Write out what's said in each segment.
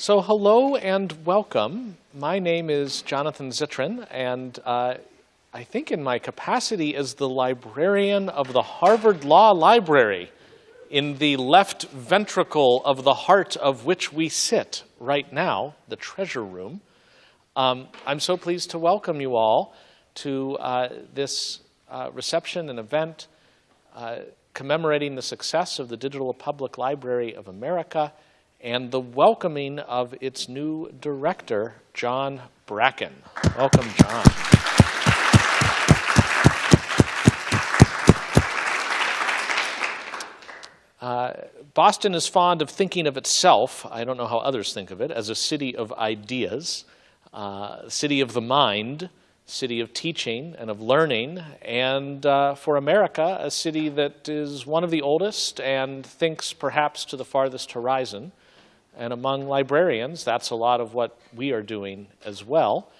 So hello and welcome. My name is Jonathan Zittrain, and uh, I think in my capacity as the librarian of the Harvard Law Library, in the left ventricle of the heart of which we sit right now, the treasure room, um, I'm so pleased to welcome you all to uh, this uh, reception and event uh, commemorating the success of the Digital Public Library of America and the welcoming of its new director, John Bracken. Welcome, John. Uh, Boston is fond of thinking of itself, I don't know how others think of it, as a city of ideas, uh, city of the mind, city of teaching and of learning, and uh, for America, a city that is one of the oldest and thinks perhaps to the farthest horizon. And among librarians, that's a lot of what we are doing as well.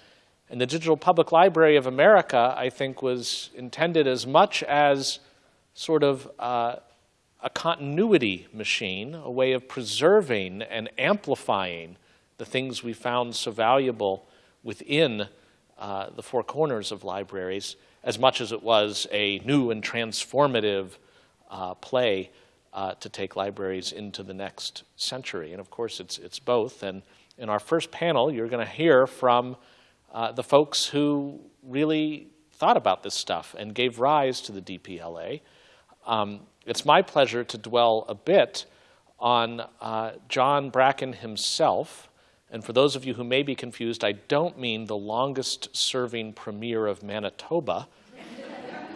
And the Digital Public Library of America, I think, was intended as much as sort of uh, a continuity machine, a way of preserving and amplifying the things we found so valuable within uh, the four corners of libraries, as much as it was a new and transformative uh, play uh, to take libraries into the next century. And of course, it's, it's both. And in our first panel, you're going to hear from uh, the folks who really thought about this stuff and gave rise to the DPLA. Um, it's my pleasure to dwell a bit on uh, John Bracken himself. And for those of you who may be confused, I don't mean the longest serving premier of Manitoba.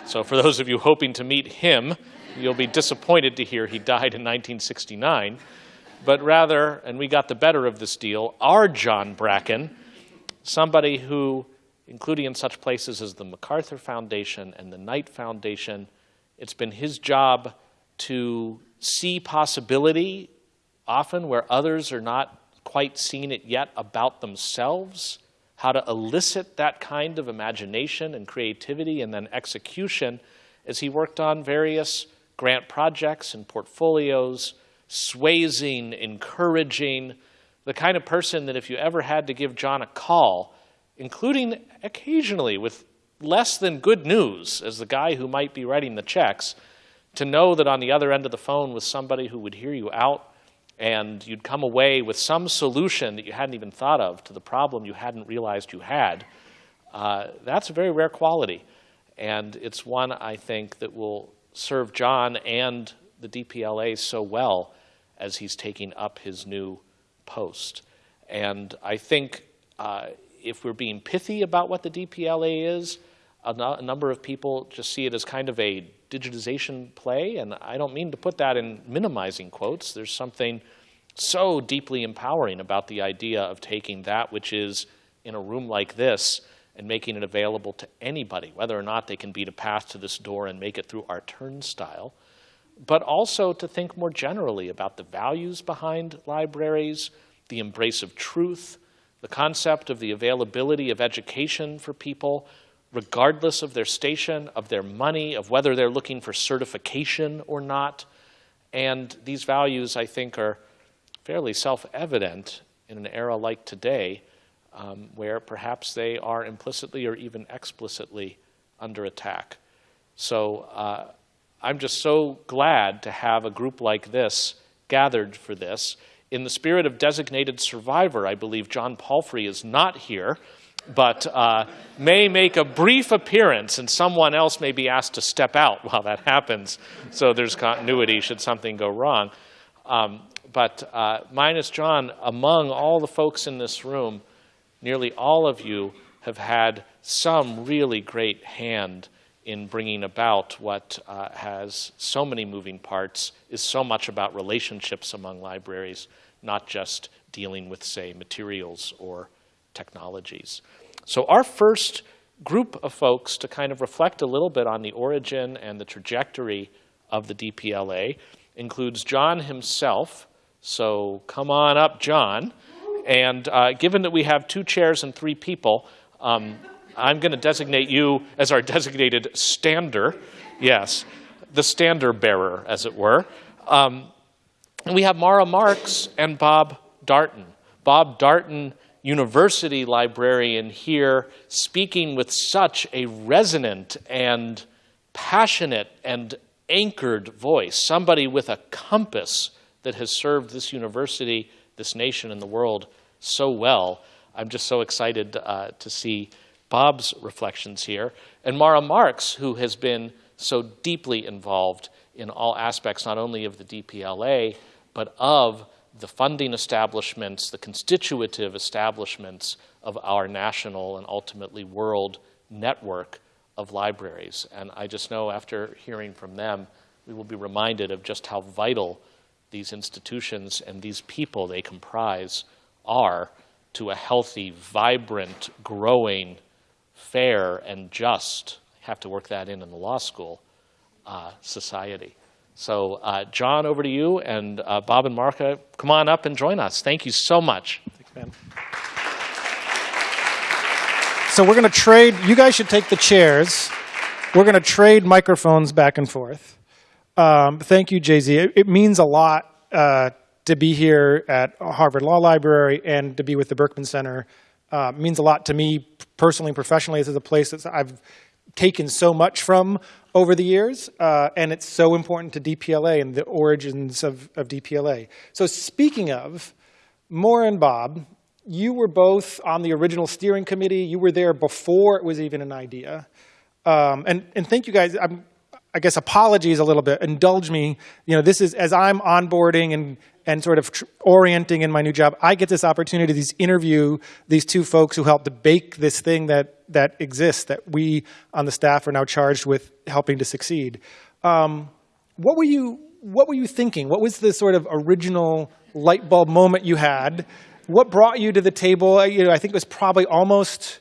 so for those of you hoping to meet him, You'll be disappointed to hear he died in 1969. But rather, and we got the better of this deal, our John Bracken, somebody who, including in such places as the MacArthur Foundation and the Knight Foundation, it's been his job to see possibility often where others are not quite seeing it yet about themselves, how to elicit that kind of imagination and creativity and then execution as he worked on various grant projects and portfolios, swaying, encouraging, the kind of person that if you ever had to give John a call, including occasionally with less than good news as the guy who might be writing the checks, to know that on the other end of the phone was somebody who would hear you out and you'd come away with some solution that you hadn't even thought of to the problem you hadn't realized you had, uh, that's a very rare quality. And it's one, I think, that will serve John and the DPLA so well as he's taking up his new post. And I think uh, if we're being pithy about what the DPLA is, a, a number of people just see it as kind of a digitization play, and I don't mean to put that in minimizing quotes. There's something so deeply empowering about the idea of taking that which is in a room like this and making it available to anybody, whether or not they can beat a path to this door and make it through our turnstile, but also to think more generally about the values behind libraries, the embrace of truth, the concept of the availability of education for people, regardless of their station, of their money, of whether they're looking for certification or not. And these values, I think, are fairly self-evident in an era like today, um, where perhaps they are implicitly or even explicitly under attack. So uh, I'm just so glad to have a group like this gathered for this. In the spirit of designated survivor, I believe John Palfrey is not here, but uh, may make a brief appearance and someone else may be asked to step out while that happens so there's continuity should something go wrong. Um, but uh, minus John, among all the folks in this room, nearly all of you have had some really great hand in bringing about what uh, has so many moving parts, is so much about relationships among libraries, not just dealing with, say, materials or technologies. So our first group of folks to kind of reflect a little bit on the origin and the trajectory of the DPLA includes John himself. So come on up, John. And uh, given that we have two chairs and three people, um, I'm going to designate you as our designated stander. Yes, the stander bearer, as it were. Um, we have Maura Marx and Bob Darnton. Bob Darnton, university librarian here, speaking with such a resonant and passionate and anchored voice, somebody with a compass that has served this university, this nation, and the world so well. I'm just so excited uh, to see Bob's reflections here. And Maura Marx, who has been so deeply involved in all aspects, not only of the DPLA, but of the funding establishments, the constitutive establishments of our national and ultimately world network of libraries. And I just know after hearing from them, we will be reminded of just how vital these institutions and these people they comprise are to a healthy, vibrant, growing, fair, and just, have to work that in in the law school, uh, society. So uh, John, over to you, and uh, Bob and Maura, come on up and join us. Thank you so much. Thanks, man. So we're going to trade, you guys should take the chairs. We're going to trade microphones back and forth. Um, thank you, Jay-Z. It, it, means a lot uh, to be here at Harvard Law Library and to be with the Berkman Center. Uh, means a lot to me personally and professionally. This is a place that I've taken so much from over the years, uh, and it's so important to DPLA and the origins of, of DPLA. So speaking of, Maura and Bob, you were both on the original steering committee. You were there before it was even an idea. Um, and, and thank you guys. I'm, I guess apologies a little bit. Indulge me. You know, this is as I'm onboarding and and sort of orienting in my new job. I get this opportunity to interview these two folks who helped to bake this thing that that exists that we on the staff are now charged with helping to succeed. Um, what were you What were you thinking? What was the sort of original light bulb moment you had? what brought you to the table? You know, I think it was probably almost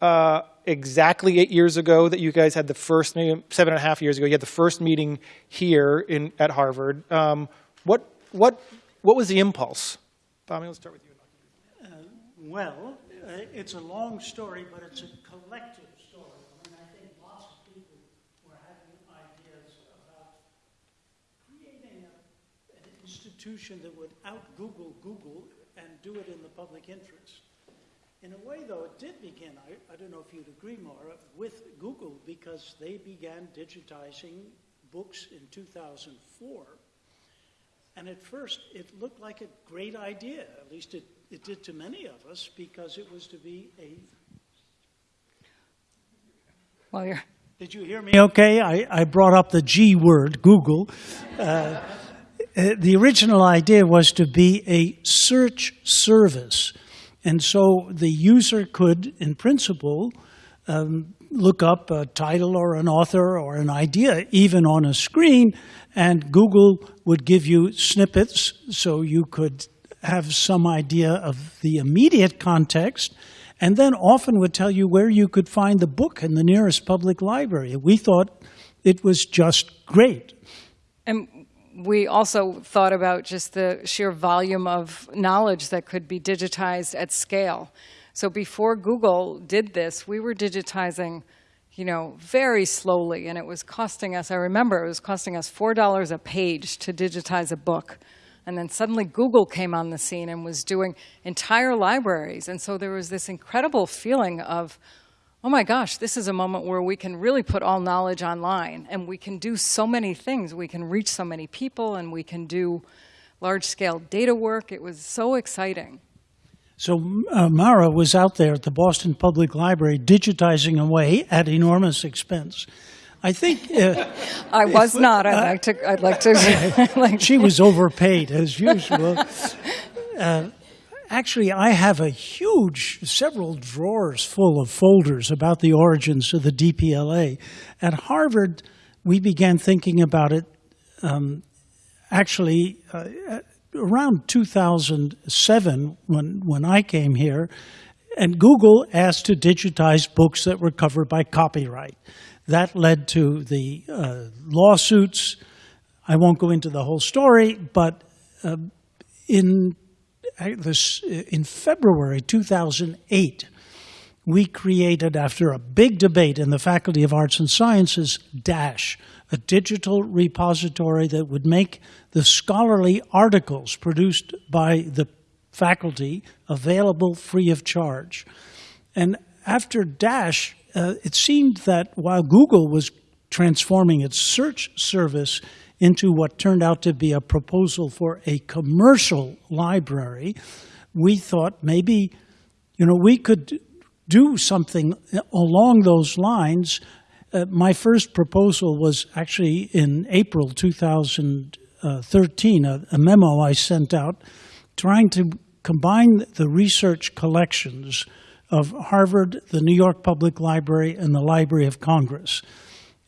uh, exactly eight years ago that you guys had the first, seven and a half years ago, you had the first meeting here in, at Harvard. Um, what, what, what was the impulse? Tommy, let's start with you. Uh, well, uh, it's a long story, but it's a collective story. I mean, I think lots of people were having ideas about creating a, an institution that would out Google Google and do it in the public interest. In a way, though, it did begin, I, I don't know if you'd agree, Maura, with Google because they began digitizing books in 2004. And at first, it looked like a great idea. At least it, it did to many of us because it was to be a. Well, you're. Did you hear me okay? I, I brought up the G word, Google. Uh, the original idea was to be a search service. And so the user could, in principle, um, look up a title or an author or an idea, even on a screen, and Google would give you snippets so you could have some idea of the immediate context, and then often would tell you where you could find the book in the nearest public library. We thought it was just great. And we also thought about just the sheer volume of knowledge that could be digitized at scale. So before Google did this, we were digitizing, you know, very slowly, and it was costing us, I remember it was costing us $4 a page to digitize a book. And then suddenly Google came on the scene and was doing entire libraries. And so there was this incredible feeling of, oh my gosh, this is a moment where we can really put all knowledge online and we can do so many things. We can reach so many people and we can do large scale data work. It was so exciting. So uh, Maura was out there at the Boston Public Library digitizing away at enormous expense. I think uh, I was if, not. I'd uh, like to. I'd like to. like she was overpaid as usual. Uh, Actually, I have a huge, several drawers full of folders about the origins of the DPLA. At Harvard, we began thinking about it um, actually uh, around 2007 when, when I came here, and Google asked to digitize books that were covered by copyright. That led to the uh, lawsuits. I won't go into the whole story, but uh, in this, in February 2008, we created, after a big debate in the Faculty of Arts and Sciences, DASH, a digital repository that would make the scholarly articles produced by the faculty available free of charge. And after Dash, uh, it seemed that while Google was transforming its search service into what turned out to be a proposal for a commercial library, we thought maybe, you know, we could do something along those lines. Uh, my first proposal was actually in April 2013, a, a memo I sent out trying to combine the research collections of Harvard, the New York Public Library, and the Library of Congress.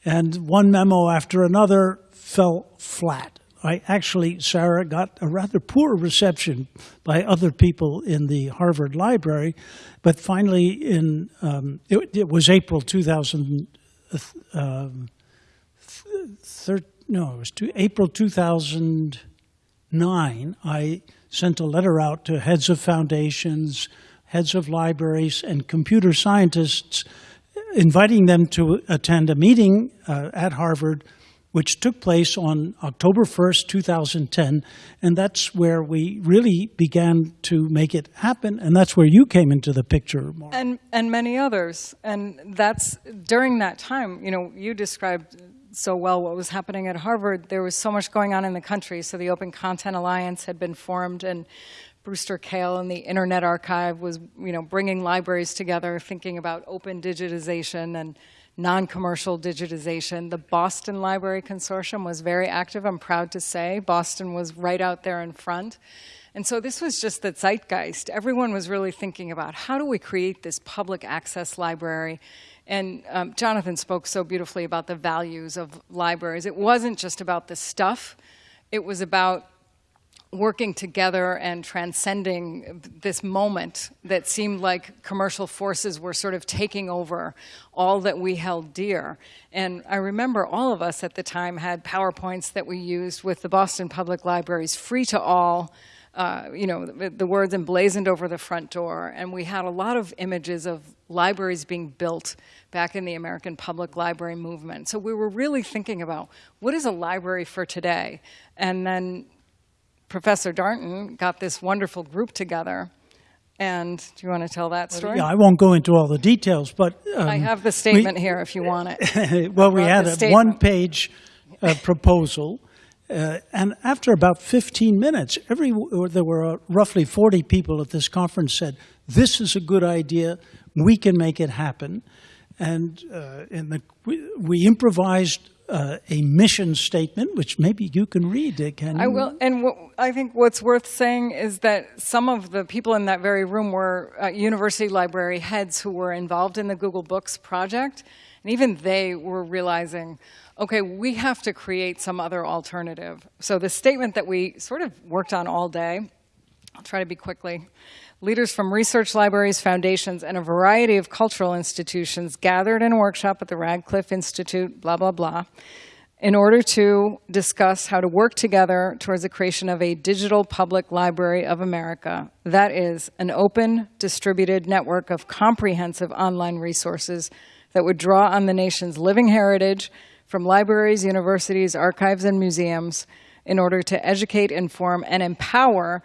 And one memo after another fell flat. I actually, Sarah, got a rather poor reception by other people in the Harvard Library, but finally, in um, it, it, was April 2000, um, no, it was two, April 2009. I sent a letter out to heads of foundations, heads of libraries, and computer scientists, inviting them to attend a meeting uh, at Harvard which took place on October 1st, 2010. And that's where we really began to make it happen. And that's where you came into the picture, Maura. And, and many others. And that's during that time, you know, you described so well what was happening at Harvard. There was so much going on in the country. So the Open Content Alliance had been formed, and Brewster Kahle and the Internet Archive was, you know, bringing libraries together, thinking about open digitization and non-commercial digitization. The Boston Library Consortium was very active, I'm proud to say. Boston was right out there in front. And so this was just the zeitgeist. Everyone was really thinking about how do we create this public access library and um, Jonathan spoke so beautifully about the values of libraries. It wasn't just about the stuff, it was about working together and transcending this moment that seemed like commercial forces were sort of taking over all that we held dear. And I remember all of us at the time had PowerPoints that we used with the Boston Public Libraries, free to all, uh, you know, the, the, words emblazoned over the front door. And we had a lot of images of libraries being built back in the American Public Library movement. So we were really thinking about what is a library for today? And then Professor Darnton got this wonderful group together. And do you want to tell that story? Yeah, I won't go into all the details, but um, I have the statement we, here if you want it. well, we had a one-page uh, proposal, uh, and after about 15 minutes, every there were uh, roughly 40 people at this conference said, "This is a good idea. We can make it happen." And, uh, the, we, we improvised uh, a mission statement, which maybe you can read. Uh, can you? I will. And what, I think what's worth saying is that some of the people in that very room were uh, university library heads who were involved in the Google Books project, and even they were realizing, okay, we have to create some other alternative. So the statement that we sort of worked on all day. I'll try to be quickly. Leaders from research libraries, foundations, and a variety of cultural institutions gathered in a workshop at the Radcliffe Institute, blah, blah, blah, in order to discuss how to work together towards the creation of a digital public library of America. That is, an open, distributed network of comprehensive online resources that would draw on the nation's living heritage from libraries, universities, archives, and museums in order to educate, inform, and empower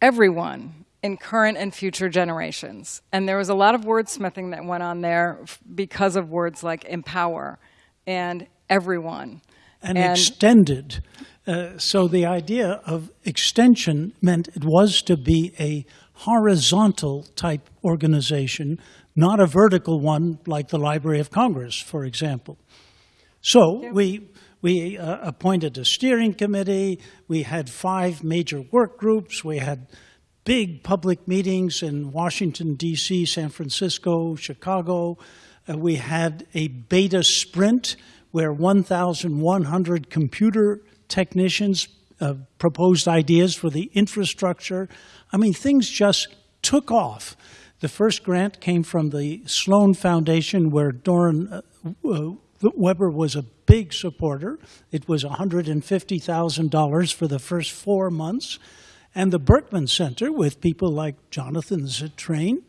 everyone in current and future generations. And there was a lot of wordsmithing that went on there because of words like empower and everyone. And, and extended. Uh, so the idea of extension meant it was to be a horizontal type organization, not a vertical one like the Library of Congress, for example. So we we uh, appointed a steering committee. We had five major work groups. We had big public meetings in Washington, D.C., San Francisco, Chicago. Uh, we had a beta sprint where 1,100 computer technicians uh, proposed ideas for the infrastructure. I mean, things just took off. The first grant came from the Sloan Foundation, where Doron uh, uh Weber was a big supporter. It was $150,000 for the first four months. And the Berkman Center, with people like Jonathan Zittrain,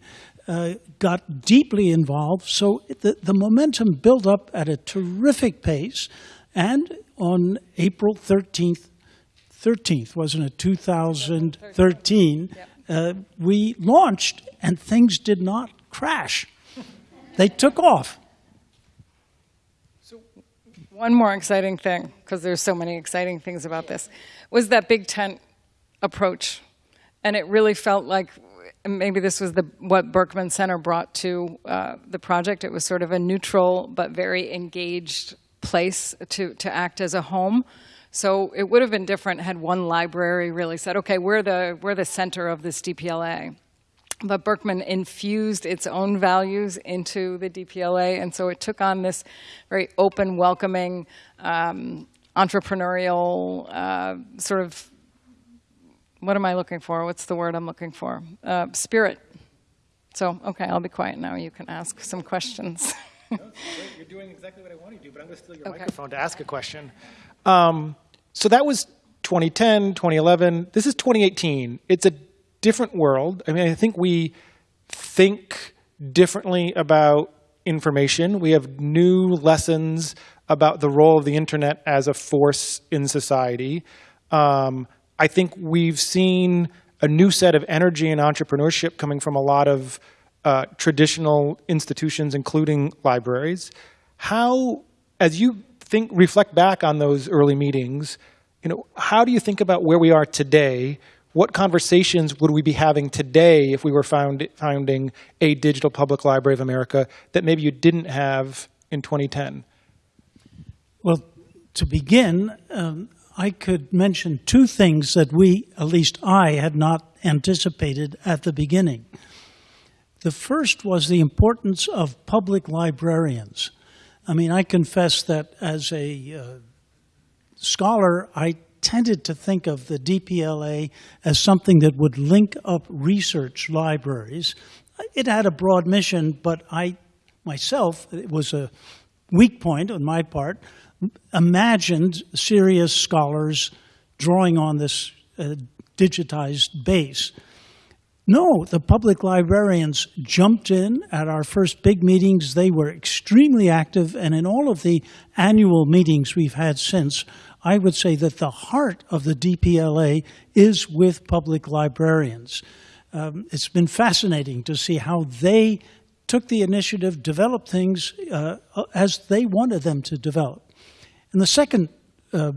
uh, got deeply involved. So the, the momentum built up at a terrific pace. And on April 13th, 13th, wasn't it, 2013, uh, uh, we launched and things did not crash. They took off. So one more exciting thing, because there's so many exciting things about this, was that big tent approach. And it really felt like maybe this was the, what Berkman Center brought to uh, the project. It was sort of a neutral but very engaged place to, to act as a home. So it would have been different had one library really said, okay, we're the, we're the center of this DPLA. But Berkman infused its own values into the DPLA, and so it took on this very open, welcoming, um, entrepreneurial uh, sort of what am I looking for? What's the word I'm looking for? Uh, spirit. So, okay, I'll be quiet now. You can ask some questions. You're doing exactly what I want to do, but I'm going to steal your Okay. microphone to ask a question. Um, so that was 2010, 2011. This is 2018. It's a different world. I mean, I think we think differently about information. We have new lessons about the role of the internet as a force in society. Um, I think we've seen a new set of energy and entrepreneurship coming from a lot of uh, traditional institutions, including libraries. How, as you think, reflect back on those early meetings, you know, how do you think about where we are today? What conversations would we be having today if we were found, founding a digital public library of America that maybe you didn't have in 2010? Well, to begin, um, I could mention two things that we, at least I, had not anticipated at the beginning. The first was the importance of public librarians. I mean, I confess that as a uh, scholar, I tended to think of the DPLA as something that would link up research libraries. It had a broad mission, but I myself, it was a weak point on my part, imagined serious scholars drawing on this uh, digitized base. No, the public librarians jumped in at our first big meetings. They were extremely active, and in all of the annual meetings we've had since, I would say that the heart of the DPLA is with public librarians. Um, it's been fascinating to see how they took the initiative, developed things uh, as they wanted them to develop. And the second uh,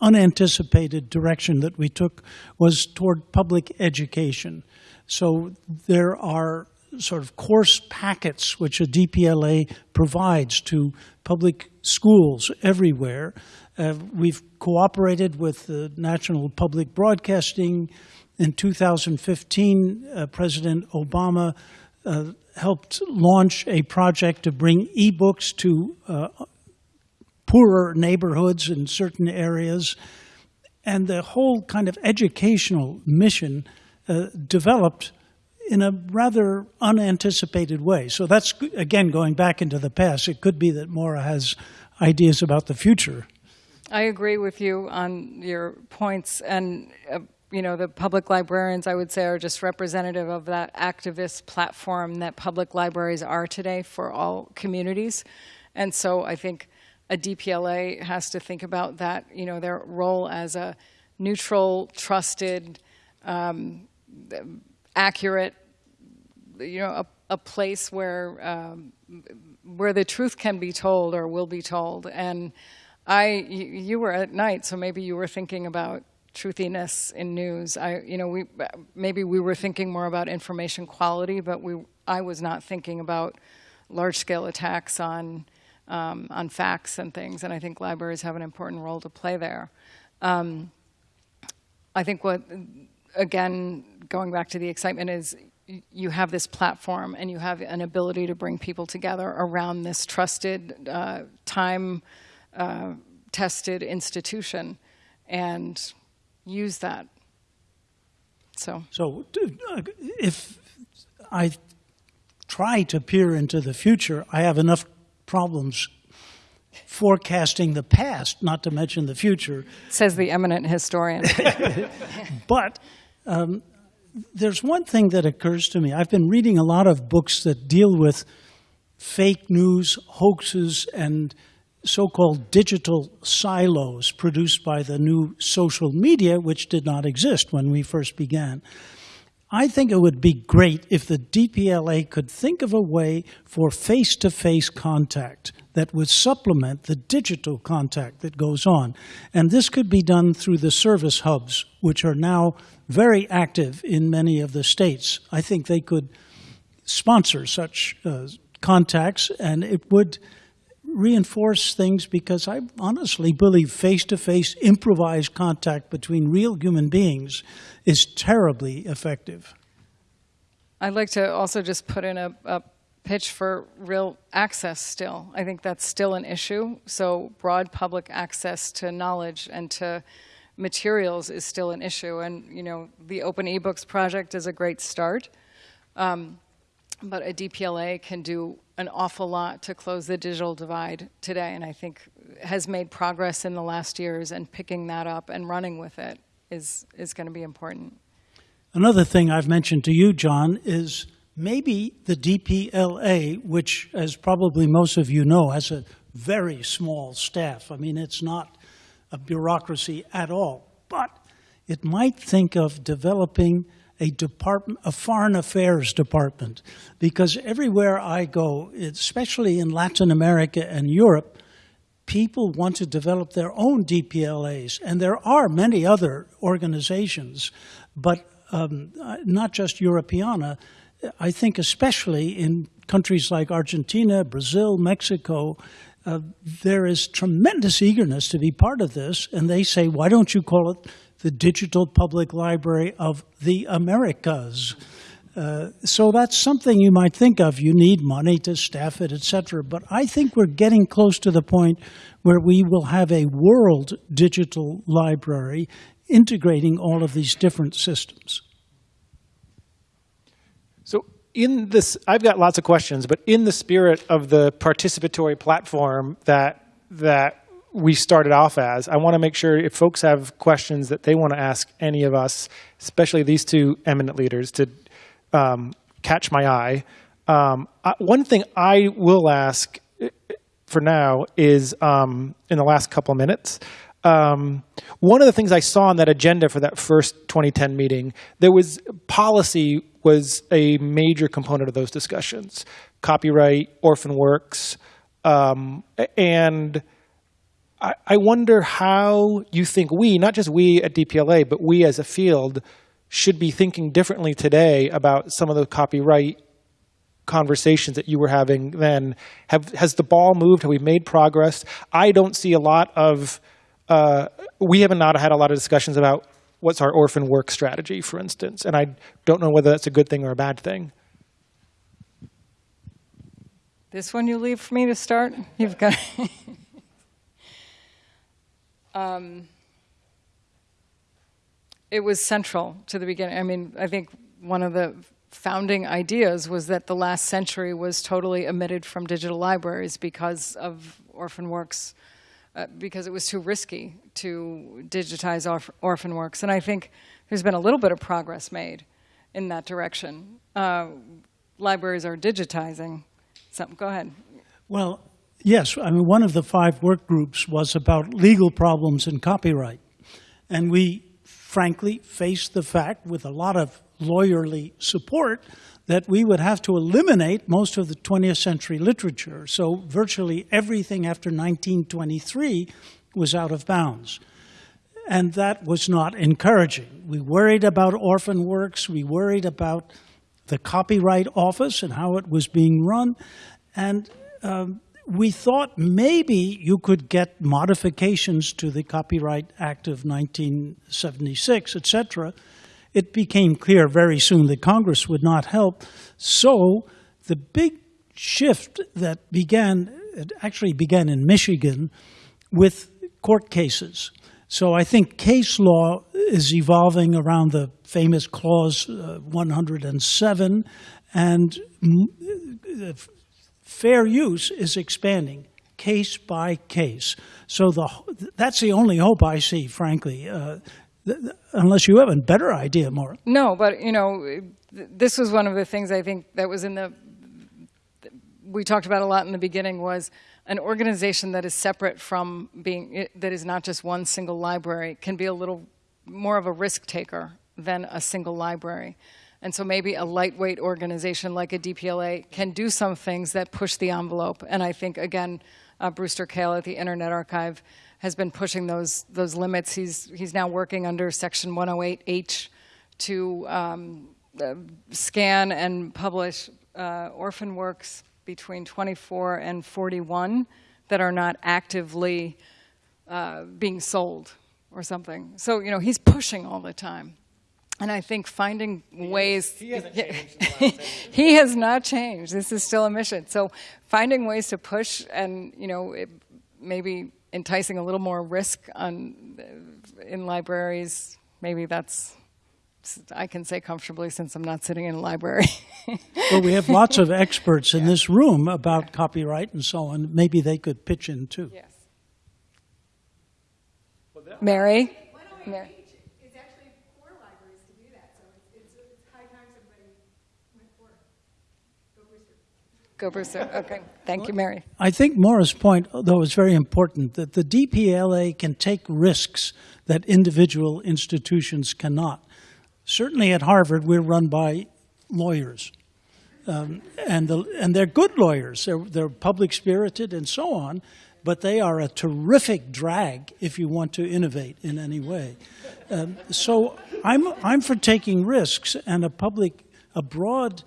unanticipated direction that we took was toward public education. So there are sort of course packets which a DPLA provides to public schools everywhere. Uh, we've cooperated with the National Public Broadcasting. In 2015, uh, President Obama uh, helped launch a project to bring e-books to uh, poorer neighborhoods in certain areas. And the whole kind of educational mission uh, developed in a rather unanticipated way. So that's, again, going back into the past. It could be that Maura has ideas about the future. I agree with you on your points, and uh, you know the public librarians, I would say, are just representative of that activist platform that public libraries are today for all communities, and so I think a DPLA has to think about that, you know, their role as a neutral, trusted, um, accurate, you know, a, a place where um, where the truth can be told or will be told, and I, you, were at Knight, so maybe you were thinking about truthiness in news. I, you know, we maybe we were thinking more about information quality, but we, I was not thinking about large-scale attacks on um, on facts and things. And I think libraries have an important role to play there. Um, I think what, again, going back to the excitement is you have this platform and you have an ability to bring people together around this trusted uh, time uh, tested institution and use that. So, So uh, if I try to peer into the future, I have enough problems forecasting the past, not to mention the future. says the eminent historian. But um, there's one thing that occurs to me. I've been reading a lot of books that deal with fake news, hoaxes, and so called digital silos produced by the new social media, which did not exist when we first began. I think it would be great if the DPLA could think of a way for face to face contact that would supplement the digital contact that goes on. And this could be done through the service hubs, which are now very active in many of the states. I think they could sponsor such uh, contacts, and it would reinforce things because I honestly believe face to face improvised contact between real human beings is terribly effective. I'd like to also just put in a, a pitch for real access still. I think that's still an issue. So, broad public access to knowledge and to materials is still an issue. And, you know, the Open eBooks project is a great start. Um, but a DPLA can do an awful lot to close the digital divide today, and I think has made progress in the last years, and picking that up and running with it is, is going to be important. Another thing I've mentioned to you, John, is maybe the DPLA, which, as probably most of you know, has a very small staff. I mean, it's not a bureaucracy at all. But it might think of developing a department, a foreign affairs department, because everywhere I go, especially in Latin America and Europe, people want to develop their own DPLAs, and there are many other organizations, but um, not just Europeana. I think especially in countries like Argentina, Brazil, Mexico, uh, there is tremendous eagerness to be part of this, and they say, why don't you call it the Digital Public Library of the Americas. Uh, so that's something you might think of. You need money to staff it, etc. But I think we're getting close to the point where we will have a world digital library integrating all of these different systems. So in this, I've got lots of questions, but in the spirit of the participatory platform that that we started off as. I want to make sure if folks have questions that they want to ask any of us, especially these two eminent leaders, to um, catch my eye. Um, I, one thing I will ask uh, for now is um, in the last couple of minutes. Um, one of the things I saw on that agenda for that first 2010 meeting, there was policy was a major component of those discussions, copyright, orphan works, um, and I, I wonder how you think we, not just we at DPLA, but we as a field, should be thinking differently today about some of the copyright conversations that you were having then. Have, has the ball moved? Have we made progress? I don't see a lot of, uh, we have not had a lot of discussions about what's our orphan work strategy, for instance, and I don't know whether that's a good thing or a bad thing. This one you leave for me to start? You've got. um, it was central to the beginning. I mean, I think one of the founding ideas was that the last century was totally omitted from digital libraries because of orphan works, uh, because it was too risky to digitize orf orphan works. And I think there's been a little bit of progress made in that direction. Uh, libraries are digitizing. So, go ahead. Well, Yes, I mean, one of the five work groups was about legal problems in copyright. And we frankly faced the fact, with a lot of lawyerly support, that we would have to eliminate most of the 20th century literature. So virtually everything after 1923 was out of bounds. And that was not encouraging. We worried about orphan works, we worried about the Copyright Office and how it was being run. And um, we thought maybe you could get modifications to the Copyright Act of 1976, etc. It became clear very soon that Congress would not help. So the big shift that began, it actually began in Michigan with court cases. So I think case law is evolving around the famous Clause uh, 107, and uh, fair use is expanding case by case. So the, that's the only hope I see, frankly, uh, unless you have a better idea, Maura. No, but, you know, this was one of the things I think that was in the, we talked about a lot in the beginning was an organization that is separate from being, that is not just one single library can be a little more of a risk taker than a single library. And so maybe a lightweight organization like a DPLA can do some things that push the envelope. And I think, again, uh, Brewster Kahle at the Internet Archive has been pushing those, those limits. He's, he's now working under Section 108H to um, uh, scan and publish uh, orphan works between 24 and 41 that are not actively uh, being sold or something. So, you know, he's pushing all the time. And I think finding ways. he hasn't changed in the last he has not changed. This is still a mission. So finding ways to push and, you know, it, maybe enticing a little more risk on, uh, in libraries, maybe that's, I can say comfortably since I'm not sitting in a library. Well, we have lots of experts in this room about copyright and so on. Maybe they could pitch in too. yes. Mary? Mary? It's actually for libraries to do that, so it's, it's, it's high time somebody went for it. Go Brewster. Go Brewster. Okay. Thank you, Mary. I think Maura's point, though, is very important that the DPLA can take risks that individual institutions cannot. Certainly at Harvard, we're run by lawyers. Um, and, the, and they're good lawyers. They're, they're public spirited and so on, but they are a terrific drag if you want to innovate in any way. Um, so I'm, I'm for taking risks, and a public, a broad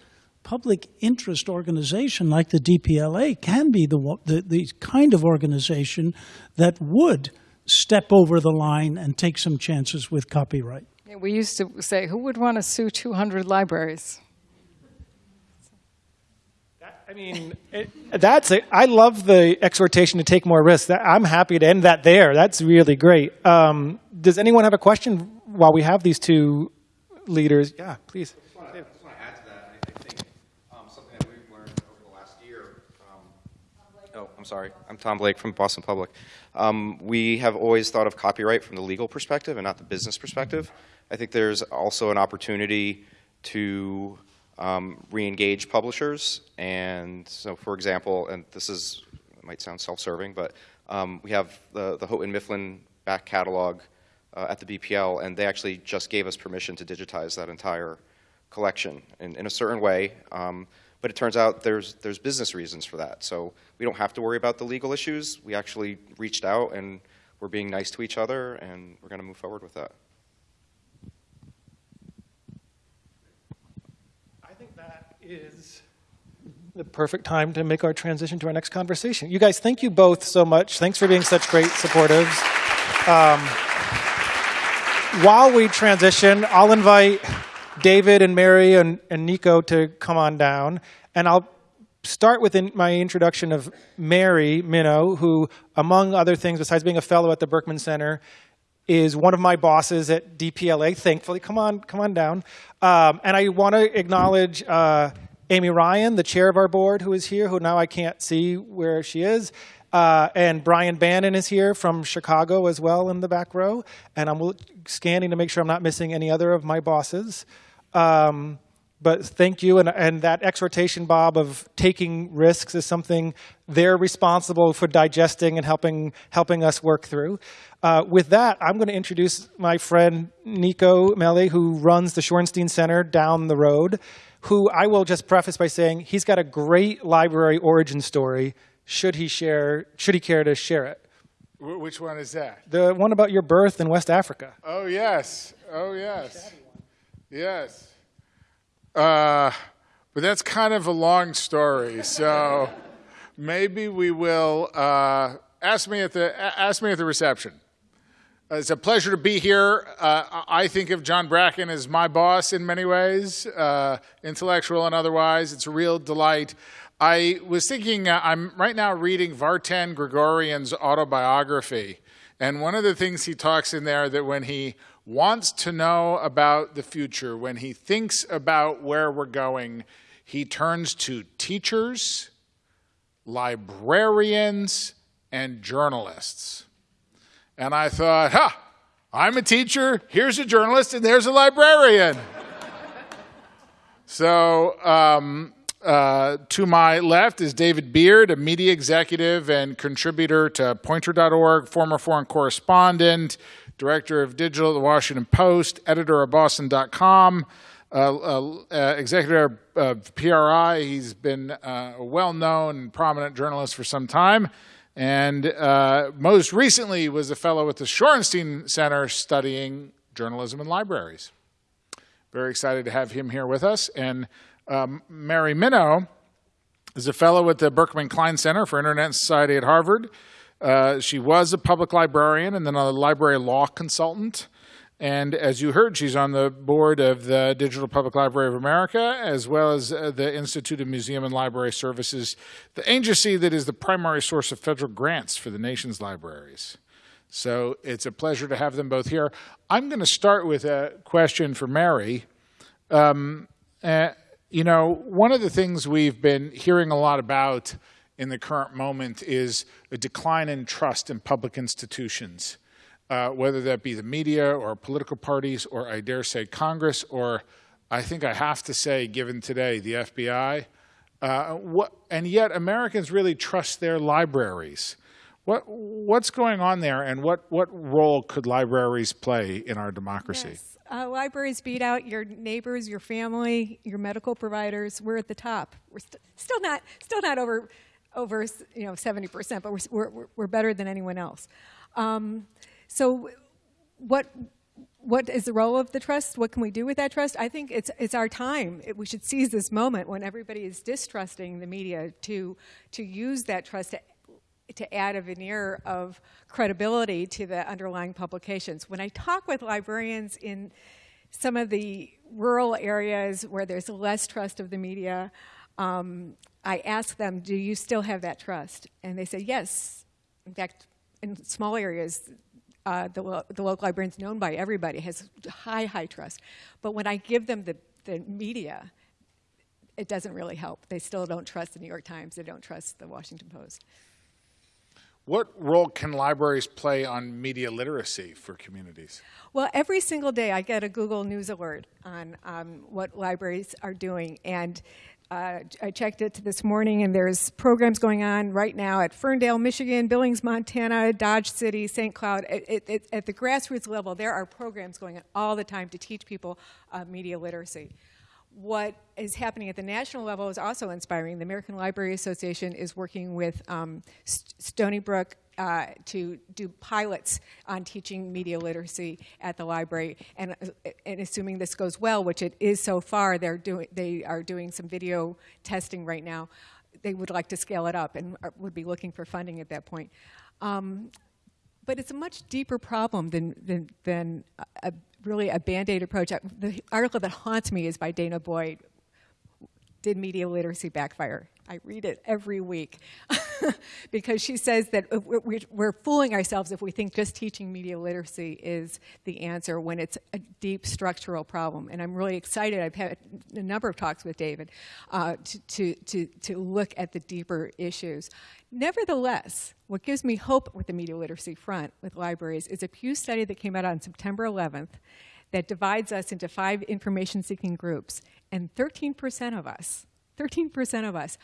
public interest organization like the DPLA can be the, the, the kind of organization that would step over the line and take some chances with copyright. Yeah, We used to say, who would want to sue 200 libraries? I mean, it, that's it. I love the exhortation to take more risks. I'm happy to end that there. That's really great. Um, does anyone have a question while we have these two leaders? Yeah, please. I just want to add to that. I, I think um, something that we've learned over the last year. Um, oh, I'm sorry. I'm Tom Blake from Boston Public. Um, we have always thought of copyright from the legal perspective and not the business perspective. I think there's also an opportunity to um, re-engage publishers. And so, for example, and this is might sound self-serving, but um, we have the the Houghton Mifflin back catalog uh, at the BPL, and they actually just gave us permission to digitize that entire collection in, in a certain way. Um, but it turns out there's there's business reasons for that. So we don't have to worry about the legal issues. We actually reached out and we're being nice to each other, and we're going to move forward with that. I think that is the perfect time to make our transition to our next conversation. You guys, thank you both so much. Thanks for being such great supportives. Um, while we transition, I'll invite David and Mary and, and Nico to come on down, and I'll start with in my introduction of Mary Minow, who, among other things, besides being a fellow at the Berkman Center, is one of my bosses at DPLA. Thankfully, come on, come on down. Um, and I want to acknowledge uh, Amy Ryan, the chair of our board, who is here. Who now I can't see where she is. Uh, and Brian Bannon is here from Chicago as well in the back row. And I'm scanning to make sure I'm not missing any other of my bosses. Um, but thank you, and, and that exhortation, Bob, of taking risks is something they're responsible for digesting and helping helping us work through. Uh, with that, I'm going to introduce my friend Nicco Mele, who runs the Shorenstein Center down the road. Who I will just preface by saying he's got a great library origin story. Should he share? Should he care to share it? Which one is that? The one about your birth in West Africa. Oh, yes. Oh, yes. Yes. Uh, but that's kind of a long story, so maybe we will uh, ask me at the ask me at the reception. Uh, It's a pleasure to be here. Uh, I think of John Bracken as my boss in many ways, uh, intellectual and otherwise. It's a real delight. I was thinking, uh, I'm right now reading Vartan Gregorian's autobiography. And one of the things he talks in there that when he wants to know about the future, when he thinks about where we're going, he turns to teachers, librarians, and journalists. And I thought, ha, I'm a teacher, here's a journalist, and there's a librarian. so, um, uh, to my left is David Beard, a media executive and contributor to Poynter.org, former foreign correspondent, director of digital at the Washington Post, editor of Boston.com. uh, uh, uh, executive of PRI. He's been uh, a well-known and prominent journalist for some time, and uh, most recently was a fellow at the Shorenstein Center studying journalism and libraries. Very excited to have him here with us. And um, Mary Minow is a fellow at the Berkman Klein Center for Internet Society at Harvard. Uh, she was a public librarian and then a library law consultant. And as you heard, she's on the board of the Digital Public Library of America, as well as uh, the Institute of Museum and Library Services, the agency that is the primary source of federal grants for the nation's libraries. So it's a pleasure to have them both here. I'm going to start with a question for Mary. Um, uh, you know, one of the things we've been hearing a lot about in the current moment is a decline in trust in public institutions, uh, whether that be the media or political parties or I dare say Congress or I think I have to say, given today, the FBI. Uh, what, and yet Americans really trust their libraries. What, what's going on there and what, what role could libraries play in our democracy? Yes. Uh, libraries beat out your neighbors, your family, your medical providers. We're at the top. We're st still not still not over over you know 70 percent, but we're, we're we're better than anyone else. Um, so, what what is the role of the trust? What can we do with that trust? I think it's it's our time. It, we should seize this moment when everybody is distrusting the media to to use that trust to to add a veneer of credibility to the underlying publications. When I talk with librarians in some of the rural areas where there's less trust of the media, um, I ask them, do you still have that trust? And they say, yes. In fact, in small areas, uh, the, lo the local librarian is known by everybody, has high, high trust. But when I give them the, the media, it doesn't really help. They still don't trust the New York Times. They don't trust the Washington Post. What role can libraries play on media literacy for communities? Well, every single day I get a Google News alert on um, what libraries are doing. And uh, I checked it this morning, and there's programs going on right now at Ferndale, Michigan, Billings, Montana, Dodge City, St. Cloud. It, it, it, at the grassroots level, there are programs going on all the time to teach people uh, media literacy what is happening at the national level is also inspiring. The American Library Association is working with um, St Stony Brook uh, to do pilots on teaching media literacy at the library. And, uh, and assuming this goes well, which it is so far, they're doing, they are doing some video testing right now. They would like to scale it up and would be looking for funding at that point. Um, but it's a much deeper problem than, than, than a, really a band-aid approach. The article that haunts me is by Dana Boyd, Did Media Literacy Backfire? I read it every week because she says that we're fooling ourselves if we think just teaching media literacy is the answer when it's a deep structural problem. And I'm really excited. I've had a number of talks with David uh, to, to, to, to look at the deeper issues. Nevertheless, what gives me hope with the media literacy front with libraries is a Pew study that came out on September 11th that divides us into five information-seeking groups. And 13% of us, 13% of us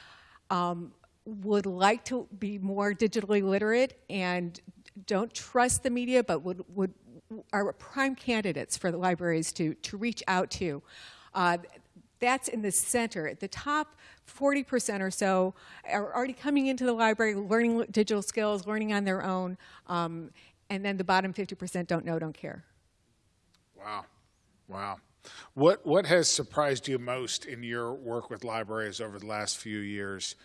um, would like to be more digitally literate and don't trust the media, but would, would are prime candidates for the libraries to, to reach out to. Uh, that's in the center. At the top 40% or so are already coming into the library, learning digital skills, learning on their own, um, and then the bottom 50% don't know, don't care. Wow, wow. What, what has surprised you most in your work with libraries over the last few years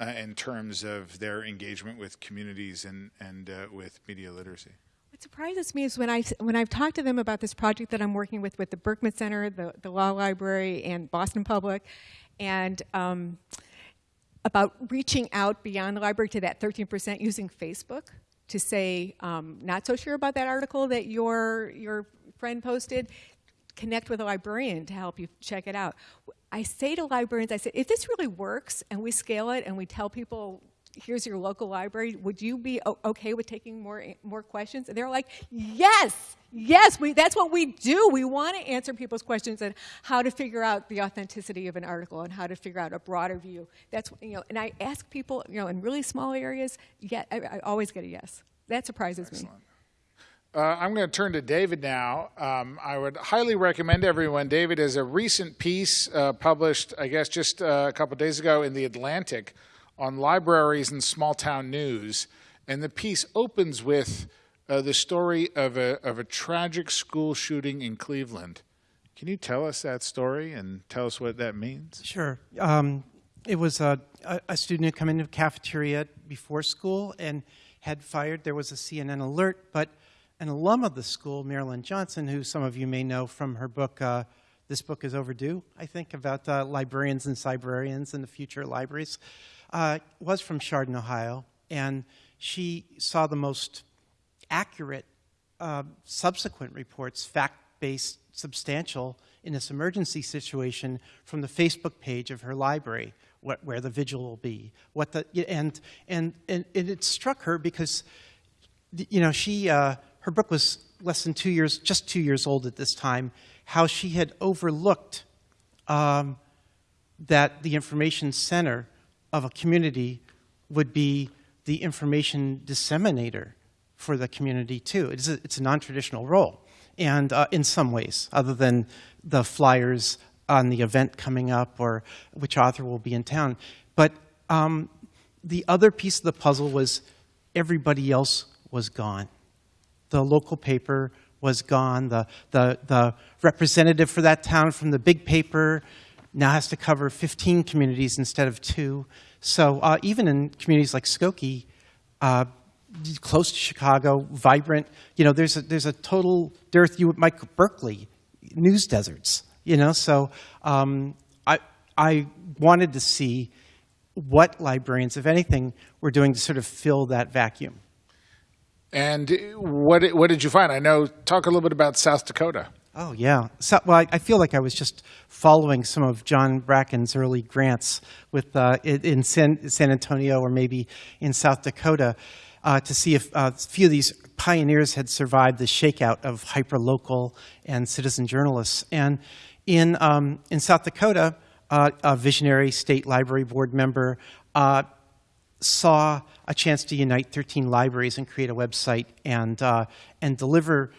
uh, in terms of their engagement with communities and, and uh, with media literacy? What surprises me is when, I, when I've talked to them about this project that I'm working with with the Berkman Center, the, the Law Library, and Boston Public, and um, about reaching out beyond the library to that 13% using Facebook to say, um, not so sure about that article that your, your friend posted, connect with a librarian to help you check it out. I say to librarians, I say, if this really works and we scale it and we tell people, here's your local library, would you be okay with taking more, more questions? And they're like, yes, yes, we, that's what we do. We want to answer people's questions and how to figure out the authenticity of an article and how to figure out a broader view. That's, you know, and I ask people, you know, in really small areas, yeah, I, I always get a yes. That surprises Excellent. me. Uh, I'm going to turn to David now. Um, I would highly recommend everyone. David has a recent piece uh, published, I guess, just uh, a couple days ago in The Atlantic on libraries and small town news. And the piece opens with uh, the story of a, of a tragic school shooting in Cleveland. Can you tell us that story and tell us what that means? Sure. Um, it was a, a, student who come into the cafeteria before school and had fired. There was a CNN alert, but an alum of the school, Marilyn Johnson, who some of you may know from her book, uh, This Book is Overdue, I think, about uh, librarians and cybrarians and the future of libraries, uh, was from Chardon, Ohio, and she saw the most accurate uh, subsequent reports, fact-based, substantial, in this emergency situation from the Facebook page of her library, what, where the vigil will be. What the, and, and, and, and it struck her because, you know, she, uh, her book was less than two years, just two years old at this time, how she had overlooked um, that the information center of a community would be the information disseminator for the community too. It's a, it's a non-traditional role, and uh, in some ways, other than the flyers on the event coming up or which author will be in town. But um, the other piece of the puzzle was everybody else was gone. The local paper was gone. The, the, the representative for that town from the big paper now has to cover 15 communities instead of two. So uh, even in communities like Skokie, uh, close to Chicago, vibrant, you know, there's a, there's a total dearth, you Mike Berkeley, news deserts, you know, so um, I, I wanted to see what librarians, if anything, were doing to sort of fill that vacuum. And what, what did you find? I know, talk a little bit about South Dakota. Oh, yeah. So, well, I, I, feel like I was just following some of John Bracken's early grants with, uh, in San, San, Antonio or maybe in South Dakota uh, to see if uh, a few of these pioneers had survived the shakeout of hyperlocal and citizen journalists. And in, um, in South Dakota, uh, a visionary state library board member uh, saw a chance to unite 13 libraries and create a website and, uh, and deliver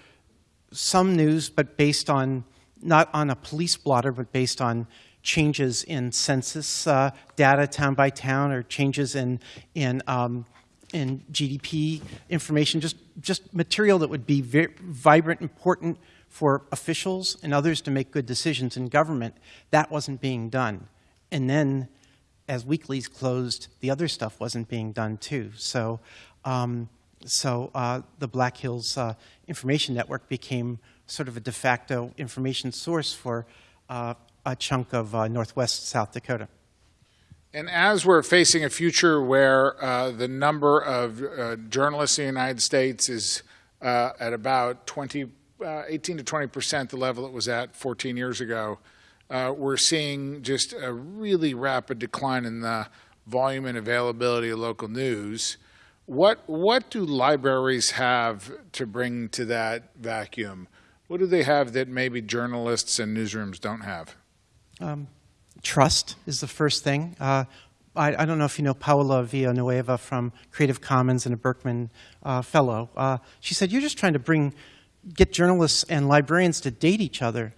some news, but based on, not on a police blotter, but based on changes in census uh, data town by town or changes in, in, um, in GDP information, just, just material that would be very vibrant, important for officials and others to make good decisions in government. That wasn't being done. And then as weeklies closed, the other stuff wasn't being done too. So um, so uh, the Black Hills uh, Information Network became sort of a de facto information source for uh, a chunk of uh, northwest South Dakota. And as we're facing a future where uh, the number of uh, journalists in the United States is at about 20, 18 to 20 percent the level it was at 14 years ago, we're seeing just a really rapid decline in the volume and availability of local news. What, what do libraries have to bring to that vacuum? What do they have that maybe journalists and newsrooms don't have? Um, trust is the first thing. Uh, I, I, don't know if you know Paola Villanueva from Creative Commons and a Berkman uh, Fellow. Uh, she said, you're just trying to bring, get journalists and librarians to date each other.